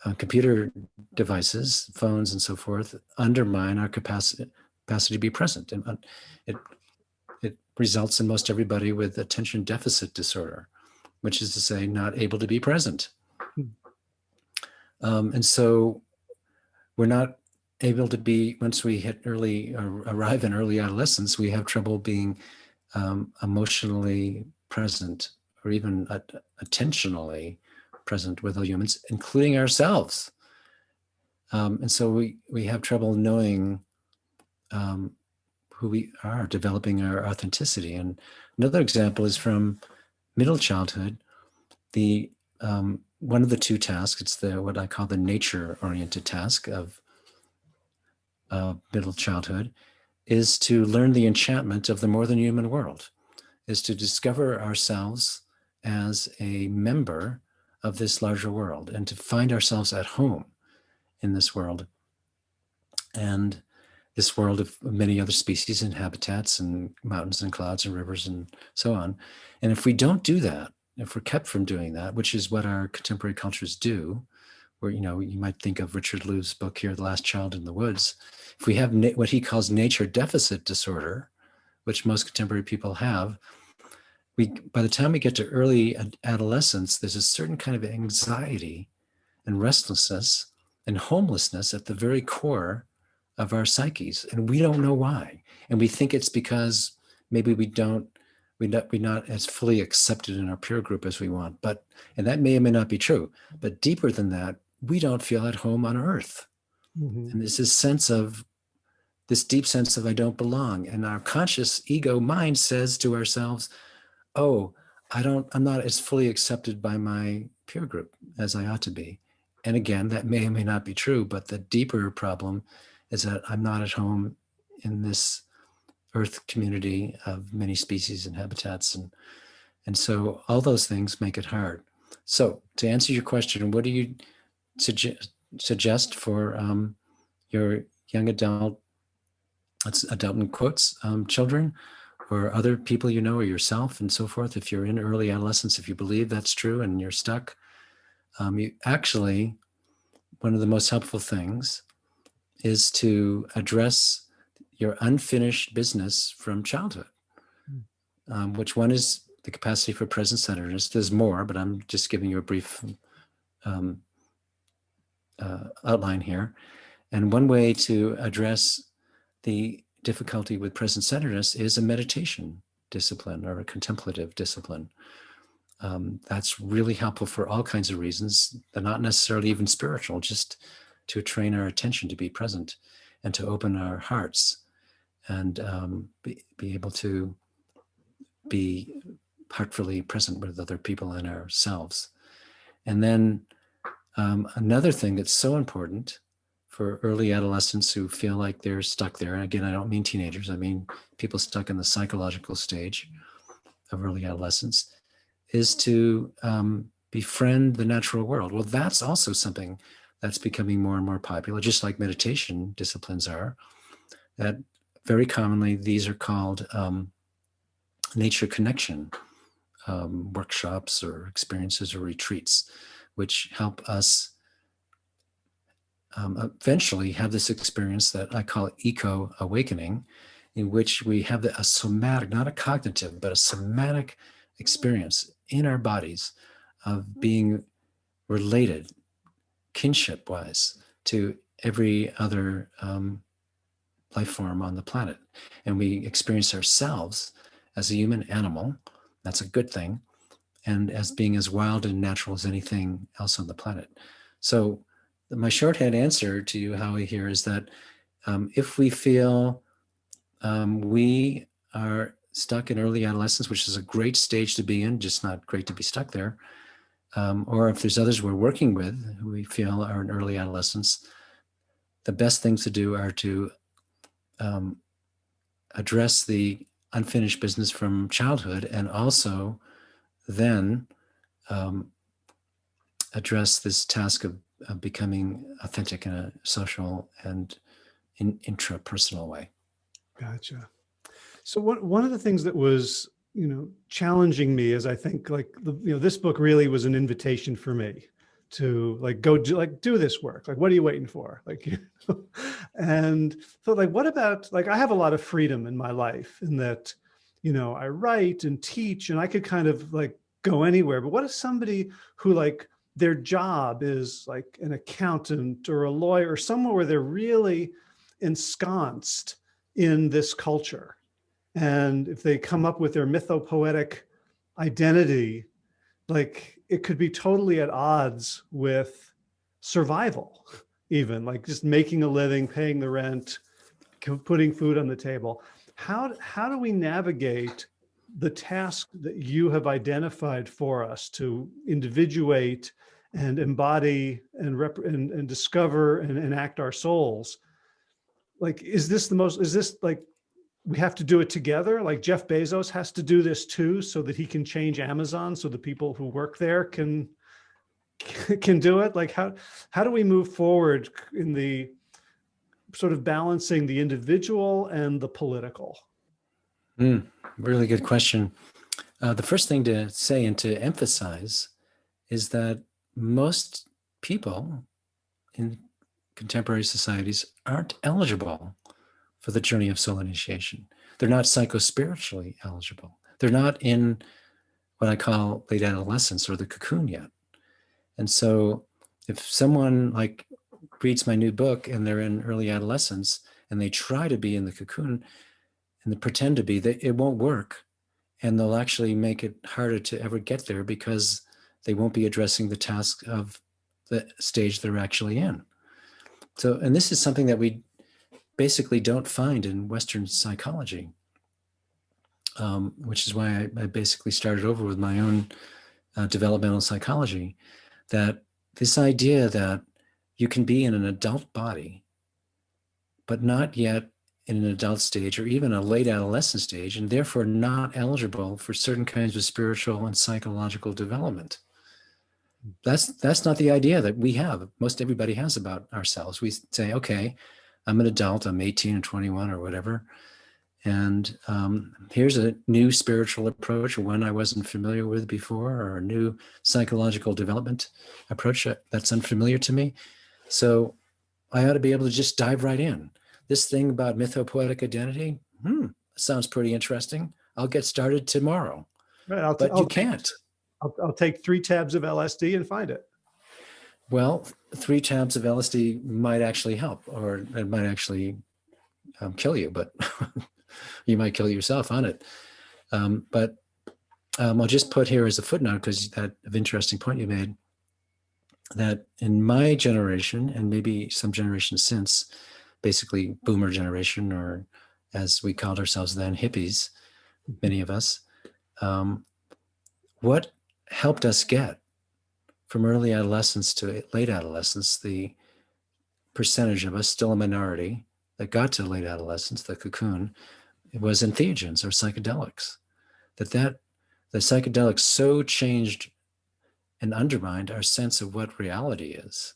uh, computer devices, phones and so forth, undermine our capacity, capacity to be present. And uh, it, it results in most everybody with attention deficit disorder, which is to say not able to be present. Um, and so we're not able to be, once we hit early, or arrive in early adolescence, we have trouble being um, emotionally present or even at, attentionally present with other humans, including ourselves. Um, and so we, we have trouble knowing um, who we are, developing our authenticity. And another example is from middle childhood. The um, one of the two tasks, it's the what I call the nature-oriented task of uh, middle childhood, is to learn the enchantment of the more than human world, is to discover ourselves as a member of this larger world and to find ourselves at home in this world. And this world of many other species and habitats and mountains and clouds and rivers and so on. And if we don't do that, if we're kept from doing that, which is what our contemporary cultures do, where, you know, you might think of Richard Louv's book here, The Last Child in the Woods. If we have what he calls nature deficit disorder, which most contemporary people have, we, by the time we get to early adolescence, there's a certain kind of anxiety and restlessness and homelessness at the very core of our psyches. And we don't know why. And we think it's because maybe we don't we not, we're not as fully accepted in our peer group as we want. But, and that may or may not be true, but deeper than that, we don't feel at home on earth. Mm -hmm. And there's this sense of, this deep sense of I don't belong. And our conscious ego mind says to ourselves, oh, I don't, I'm not as fully accepted by my peer group as I ought to be. And again, that may or may not be true, but the deeper problem is that I'm not at home in this earth community of many species and habitats. And, and so all those things make it hard. So to answer your question, what do you suggest, suggest for um, your young adult, that's adult in quotes, um, children or other people you know or yourself and so forth, if you're in early adolescence, if you believe that's true and you're stuck, um, you actually, one of the most helpful things is to address your unfinished business from childhood, hmm. um, which one is the capacity for present centeredness. There's more, but I'm just giving you a brief um, uh, outline here. And one way to address the difficulty with present centeredness is a meditation discipline or a contemplative discipline. Um, that's really helpful for all kinds of reasons. They're not necessarily even spiritual, just to train our attention to be present and to open our hearts and um, be, be able to be heartfully present with other people and ourselves. And then um, another thing that's so important for early adolescents who feel like they're stuck there, and again, I don't mean teenagers, I mean people stuck in the psychological stage of early adolescence, is to um, befriend the natural world. Well, that's also something that's becoming more and more popular, just like meditation disciplines are, that very commonly, these are called um, nature connection um, workshops or experiences or retreats, which help us um, eventually have this experience that I call eco awakening, in which we have a somatic, not a cognitive, but a somatic experience in our bodies of being related kinship wise to every other um, life form on the planet. And we experience ourselves as a human animal. That's a good thing. And as being as wild and natural as anything else on the planet. So my shorthand answer to you, Howie, here is that um, if we feel um, we are stuck in early adolescence, which is a great stage to be in, just not great to be stuck there, um, or if there's others we're working with who we feel are in early adolescence, the best things to do are to um, address the unfinished business from childhood and also then um, address this task of, of, becoming authentic in a social and in, intrapersonal way. Gotcha. So what, one of the things that was, you know, challenging me is I think like, the, you know, this book really was an invitation for me to like go do like do this work like what are you waiting for like you know? and so like what about like i have a lot of freedom in my life in that you know i write and teach and i could kind of like go anywhere but what if somebody who like their job is like an accountant or a lawyer or somewhere where they're really ensconced in this culture and if they come up with their mythopoetic identity like it could be totally at odds with survival, even like just making a living, paying the rent, putting food on the table. How, how do we navigate the task that you have identified for us to individuate and embody and, rep and, and discover and enact our souls? Like, is this the most, is this like we have to do it together. Like Jeff Bezos has to do this too, so that he can change Amazon, so the people who work there can can do it. Like how how do we move forward in the sort of balancing the individual and the political? Mm, really good question. Uh, the first thing to say and to emphasize is that most people in contemporary societies aren't eligible for the journey of soul initiation. They're not psychospiritually eligible. They're not in what I call late adolescence or the cocoon yet. And so if someone like reads my new book and they're in early adolescence and they try to be in the cocoon and they pretend to be, they, it won't work. And they'll actually make it harder to ever get there because they won't be addressing the task of the stage they're actually in. So, and this is something that we basically don't find in Western psychology, um, which is why I, I, basically started over with my own uh, developmental psychology, that this idea that you can be in an adult body, but not yet in an adult stage or even a late adolescent stage, and therefore not eligible for certain kinds of spiritual and psychological development. That's that's not the idea that we have. Most everybody has about ourselves. We say, okay, I'm an adult, I'm 18 or 21 or whatever. And um, here's a new spiritual approach, one I wasn't familiar with before, or a new psychological development approach that's unfamiliar to me. So I ought to be able to just dive right in. This thing about mythopoetic identity, hmm, sounds pretty interesting. I'll get started tomorrow. Right, I'll but I'll you can't. I'll, I'll take three tabs of LSD and find it. Well, three tabs of LSD might actually help, or it might actually um, kill you, but you might kill yourself on it. Um, but um, I'll just put here as a footnote, because that of interesting point you made, that in my generation, and maybe some generations since, basically boomer generation, or as we called ourselves then, hippies, many of us, um, what helped us get from early adolescence to late adolescence, the percentage of us, still a minority, that got to late adolescence, the cocoon, it was entheogens or psychedelics. That that the psychedelics so changed and undermined our sense of what reality is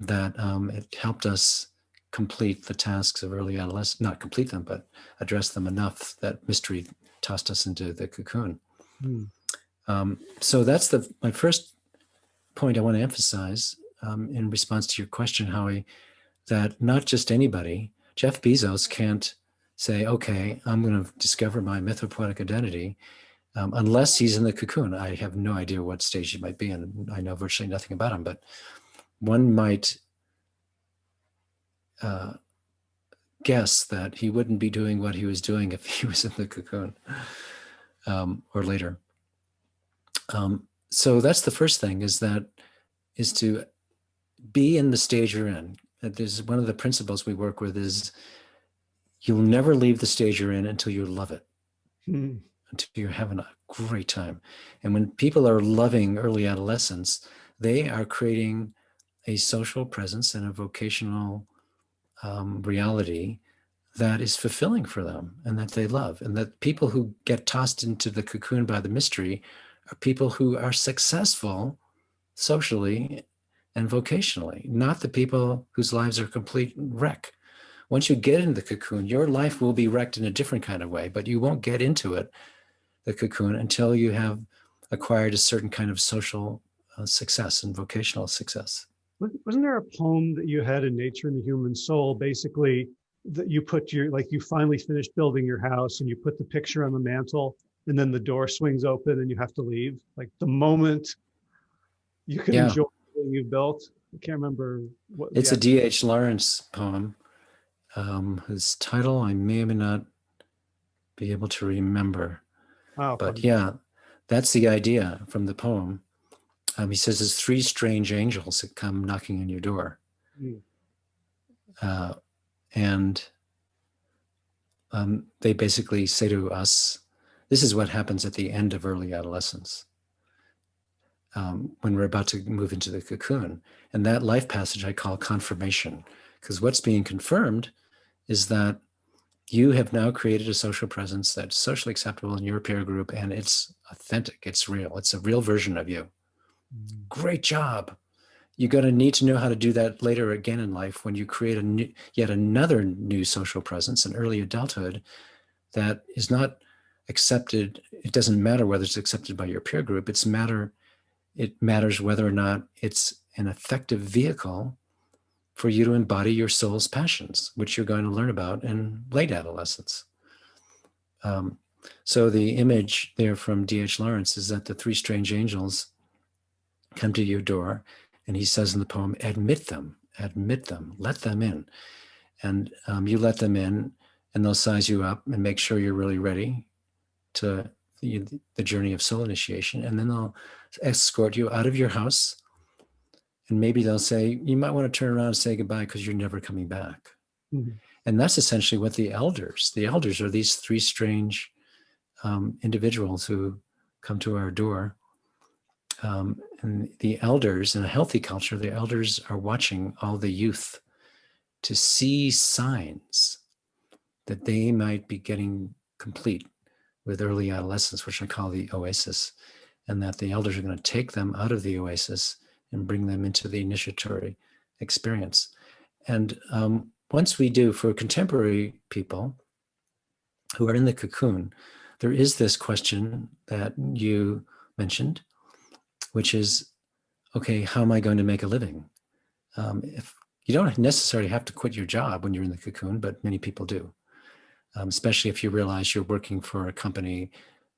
that um, it helped us complete the tasks of early adolescence, not complete them, but address them enough that mystery tossed us into the cocoon. Hmm. Um, so that's the my first point I want to emphasize um, in response to your question, Howie, that not just anybody, Jeff Bezos can't say, okay, I'm going to discover my mythopoetic identity, um, unless he's in the cocoon. I have no idea what stage he might be in. I know virtually nothing about him, but one might uh, guess that he wouldn't be doing what he was doing if he was in the cocoon um, or later. Um, so that's the first thing is that is to be in the stage you're in. There's one of the principles we work with is you'll never leave the stage you're in until you love it, Hmm. until you're having a great time. And when people are loving early adolescence, they are creating a social presence and a vocational um, reality that is fulfilling for them and that they love. And that people who get tossed into the cocoon by the mystery are people who are successful socially and vocationally, not the people whose lives are complete wreck. Once you get into the cocoon, your life will be wrecked in a different kind of way, but you won't get into it, the cocoon, until you have acquired a certain kind of social uh, success and vocational success. Wasn't there a poem that you had in Nature and the Human Soul, basically, that you put your, like you finally finished building your house and you put the picture on the mantle and then the door swings open and you have to leave? Like the moment you can Yeah. enjoy what you built? I can't remember what. It's a D.H. Lawrence poem, um, whose title I may or may not be able to remember. Oh, But yeah, that's the idea from the poem. Um, he says there's three strange angels that come knocking on your door. Mm. Uh, and um, they basically say to us, this is what happens at the end of early adolescence um, when we're about to move into the cocoon. And that life passage I call confirmation, because what's being confirmed is that you have now created a social presence that's socially acceptable in your peer group and it's authentic, it's real, it's a real version of you. Mm. Great job. You're going to need to know how to do that later again in life when you create a new, yet another new social presence in early adulthood that is not accepted. It doesn't matter whether it's accepted by your peer group. It's matter. It matters whether or not it's an effective vehicle for you to embody your soul's passions, which you're going to learn about in late adolescence. Um, so the image there from D.H. Lawrence is that the three strange angels come to your door and he says in the poem, admit them, admit them, let them in. And um, you let them in and they'll size you up and make sure you're really ready to the, the journey of soul initiation. And then they'll escort you out of your house. And maybe they'll say, you might want to turn around and say goodbye because you're never coming back. Mhm. And that's essentially what the elders, the elders are these three strange um, individuals who come to our door. Um, and the elders in a healthy culture, the elders are watching all the youth to see signs that they might be getting complete with early adolescence, which I call the oasis, and that the elders are going to take them out of the oasis and bring them into the initiatory experience. And um, once we do for contemporary people who are in the cocoon, there is this question that you mentioned, which is, okay, how am I going to make a living? Um, if you don't necessarily have to quit your job when you're in the cocoon, but many people do, um, especially if you realize you're working for a company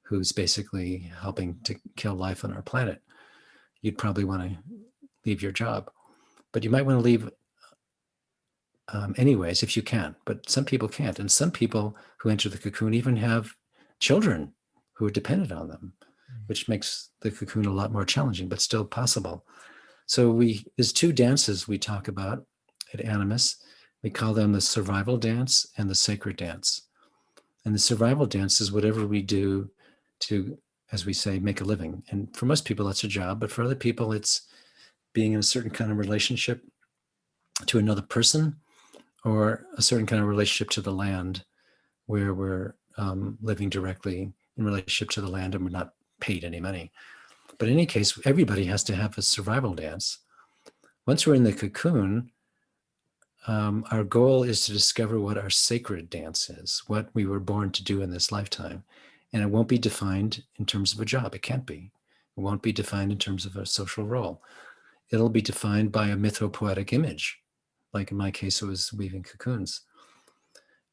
who's basically helping to kill life on our planet. You'd probably want to leave your job, but you might want to leave um, anyways if you can. But some people can't, and some people who enter the cocoon even have children who are dependent on them, which makes the cocoon a lot more challenging, but still possible. So we there's two dances we talk about at Animas. We call them the survival dance and the sacred dance. And the survival dance is whatever we do to, as we say, make a living. And for most people, that's a job, but for other people, it's being in a certain kind of relationship to another person or a certain kind of relationship to the land where we're um, living directly in relationship to the land and we're not paid any money. But in any case, everybody has to have a survival dance. Once we're in the cocoon, um, our goal is to discover what our sacred dance is, what we were born to do in this lifetime. And it won't be defined in terms of a job. It can't be. It won't be defined in terms of a social role. It'll be defined by a mythopoetic image. Like in my case, it was weaving cocoons.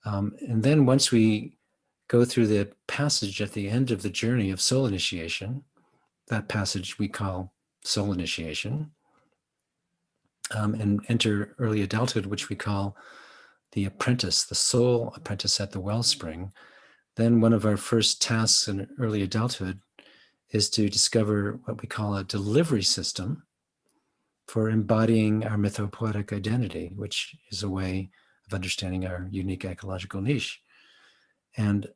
Um, and then once we go through the passage at the end of the journey of soul initiation, that passage we call soul initiation, um, and enter early adulthood, which we call the apprentice, the soul apprentice at the wellspring, then one of our first tasks in early adulthood is to discover what we call a delivery system for embodying our mythopoetic identity, which is a way of understanding our unique ecological niche. And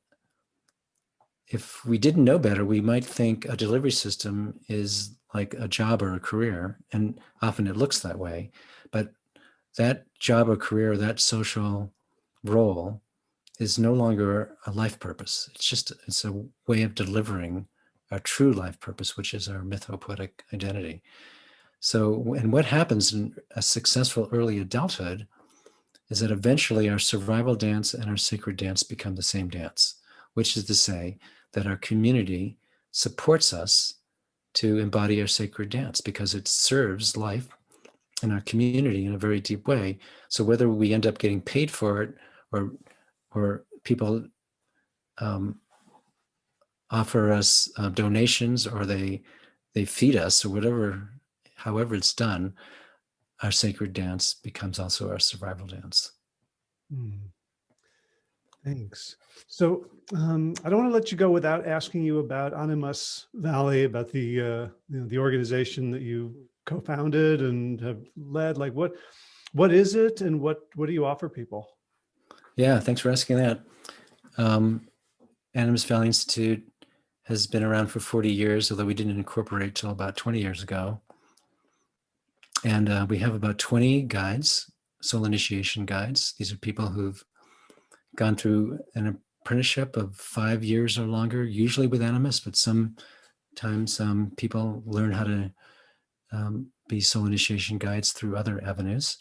if we didn't know better, we might think a delivery system is like a job or a career, and often it looks that way. But that job or career, that social role is no longer a life purpose. It's just, it's a way of delivering our true life purpose, which is our mythopoetic identity. So, and what happens in a successful early adulthood is that eventually our survival dance and our sacred dance become the same dance, which is to say that our community supports us to embody our sacred dance because it serves life and our community in a very deep way. So whether we end up getting paid for it or or people um, offer us uh, donations or they they feed us or whatever, however it's done, our sacred dance becomes also our survival dance. Hmm. Thanks. So um, I don't want to let you go without asking you about Animas Valley, about the uh, you know, the organization that you co-founded and have led. Like what what is it, and what what do you offer people? Yeah, thanks for asking that. Um, Valley Institute has been around for 40 years, although we didn't incorporate till about 20 years ago. And uh, we have about 20 guides, soul initiation guides. These are people who've gone through an apprenticeship of five years or longer, usually with Animas, but sometimes um, people learn how to um, be soul initiation guides through other avenues.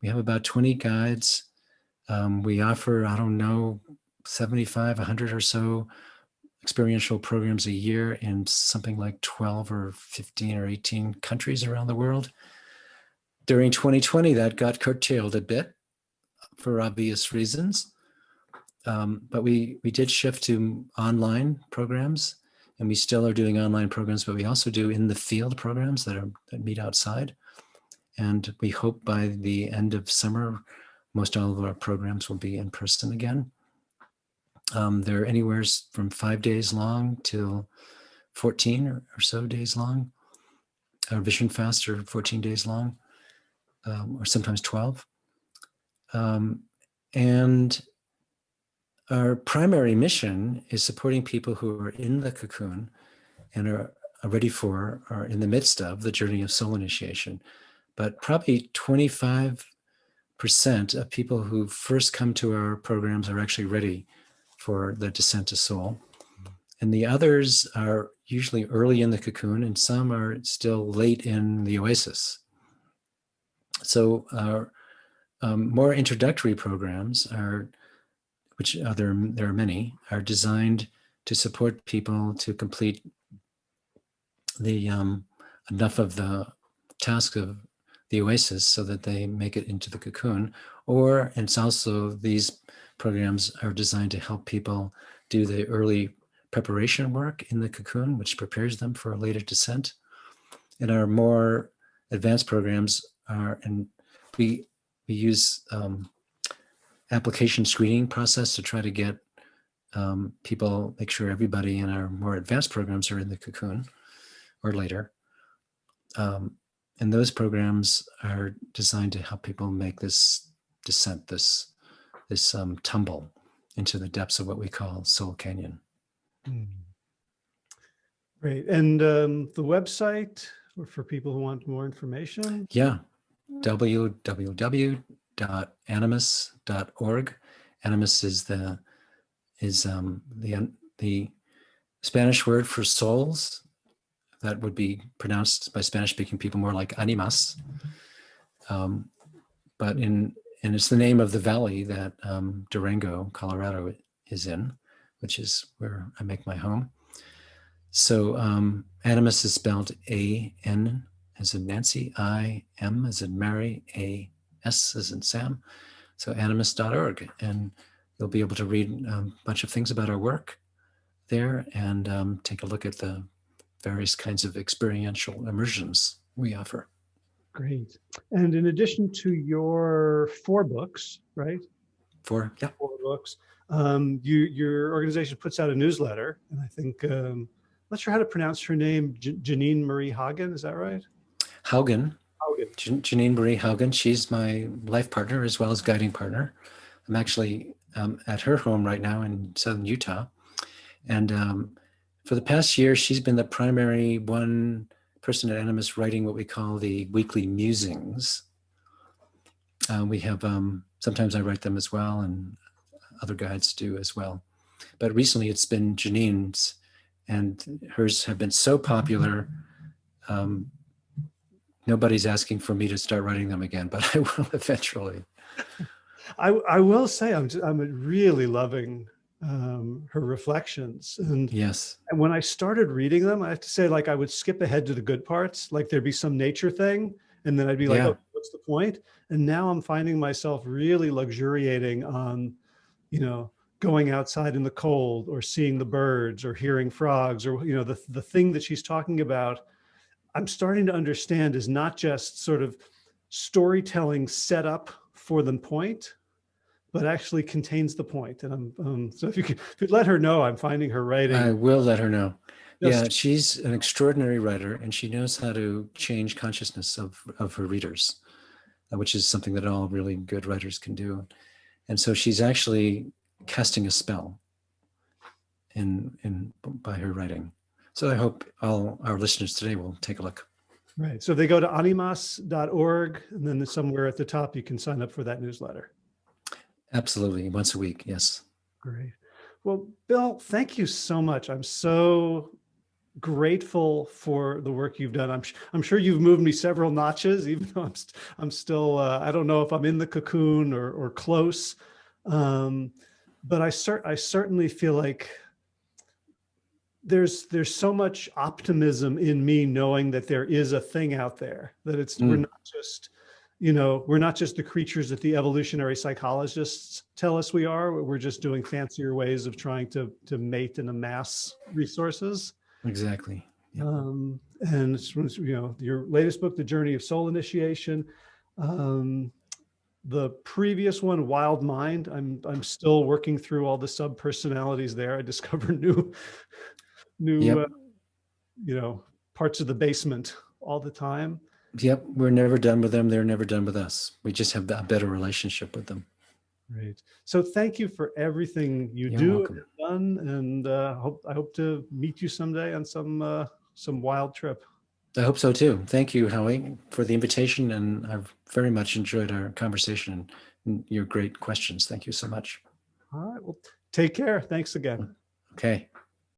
We have about 20 guides. Um, we offer, I don't know, 75, 100 or so experiential programs a year in something like 12 or 15 or 18 countries around the world. During 2020, that got curtailed a bit for obvious reasons. Um, but we, we did shift to online programs and we still are doing online programs, but we also do in the field programs that, are, that meet outside. And we hope by the end of summer, most all of our programs will be in person again. Um, they're anywhere from five days long till 14 or, or so days long. Our Vision Fast are 14 days long, um, or sometimes 12. Um, and our primary mission is supporting people who are in the cocoon and are, ready for, or in the midst of the journey of soul initiation. But probably 25% of people who first come to our programs are actually ready for the descent to soul. And the others are usually early in the cocoon and some are still late in the oasis. So our um, more introductory programs are, which other there are many, are designed to support people to complete the um, enough of the task of the oasis so that they make it into the cocoon. Or it's also these programs are designed to help people do the early preparation work in the cocoon, which prepares them for a later descent. And our more advanced programs are, and we, we use um, application screening process to try to get um, people, make sure everybody in our more advanced programs are in the cocoon or later. Um, and those programs are designed to help people make this descent, this this um, tumble into the depths of what we call Soul Canyon. Hmm. Great. And um, the website for people who want more information? Yeah, www.animas.org. Animas is the is um, the the Spanish word for souls. That would be pronounced by Spanish speaking people more like animas. Um, but in and it's the name of the valley that um, Durango, Colorado is in, which is where I make my home. So um, Animas is spelled A-N as in Nancy, I-M as in Mary, A-S as in Sam. So animas.org. And you'll be able to read um, a bunch of things about our work there and um, take a look at the various kinds of experiential immersions we offer. Great. And in addition to your four books, right? Four, yeah, Four books. Um, you your organization puts out a newsletter, and I think um, I'm not sure how to pronounce her name. J- Geneen Marie Hagen, is that right? Haugen, Geneen Marie Haugen. She's my life partner as well as guiding partner. I'm actually um, at her home right now in southern Utah, and um, for the past year, she's been the primary one person at Animas writing what we call the weekly musings. Uh, we have um, sometimes I write them as well, and other guides do as well. But recently, it's been Geneen's, and hers have been so popular. Um, nobody's asking for me to start writing them again, but I will eventually. I I will say I'm just, I'm really loving um, her reflections, and Yes. and when I started reading them, I have to say like I would skip ahead to the good parts, like there'd be some nature thing, and then I'd be like, Yeah. oh, what's the point? And now I'm finding myself really luxuriating on, you know, going outside in the cold or seeing the birds or hearing frogs or you know the the thing that she's talking about. I'm starting to understand is not just sort of storytelling set up for the point, but actually contains the point. And I'm um, so if you could, if let her know, I'm finding her writing. I will let her know. Yeah, she's an extraordinary writer and she knows how to change consciousness of, of her readers, uh, which is something that all really good writers can do. And so she's actually casting a spell in, in by her writing. So I hope all our listeners today will take a look. Right. So they go to animas.org and then somewhere at the top you can sign up for that newsletter. Absolutely. Once a week. Yes. Great. Well, Bill, thank you so much. I'm so grateful for the work you've done. I'm, I'm sure you've moved me several notches, even though I'm, st- I'm still, uh, I don't know if I'm in the cocoon or, or close. Um, but I, cer- I certainly feel like there's, there's so much optimism in me knowing that there is a thing out there, that it's, we're Mm. not just, you know, we're not just the creatures that the evolutionary psychologists tell us we are. We're just doing fancier ways of trying to to mate and amass resources. Exactly. Yeah. Um, and you know, your latest book, The Journey of Soul Initiation. Um, the previous one, Wild Mind. I'm I'm still working through all the sub personalities there. I discover new new Yep. uh, you know parts of the basement all the time. Yep. We're never done with them. They're never done with us. We just have a better relationship with them. Great. So thank you for everything you You're do welcome. and done, and uh, hope I hope to meet you someday on some uh, some wild trip. I hope so too. Thank you, Howie, for the invitation. And I've very much enjoyed our conversation and your great questions. Thank you so much. All right. Well, take care. Thanks again. Okay.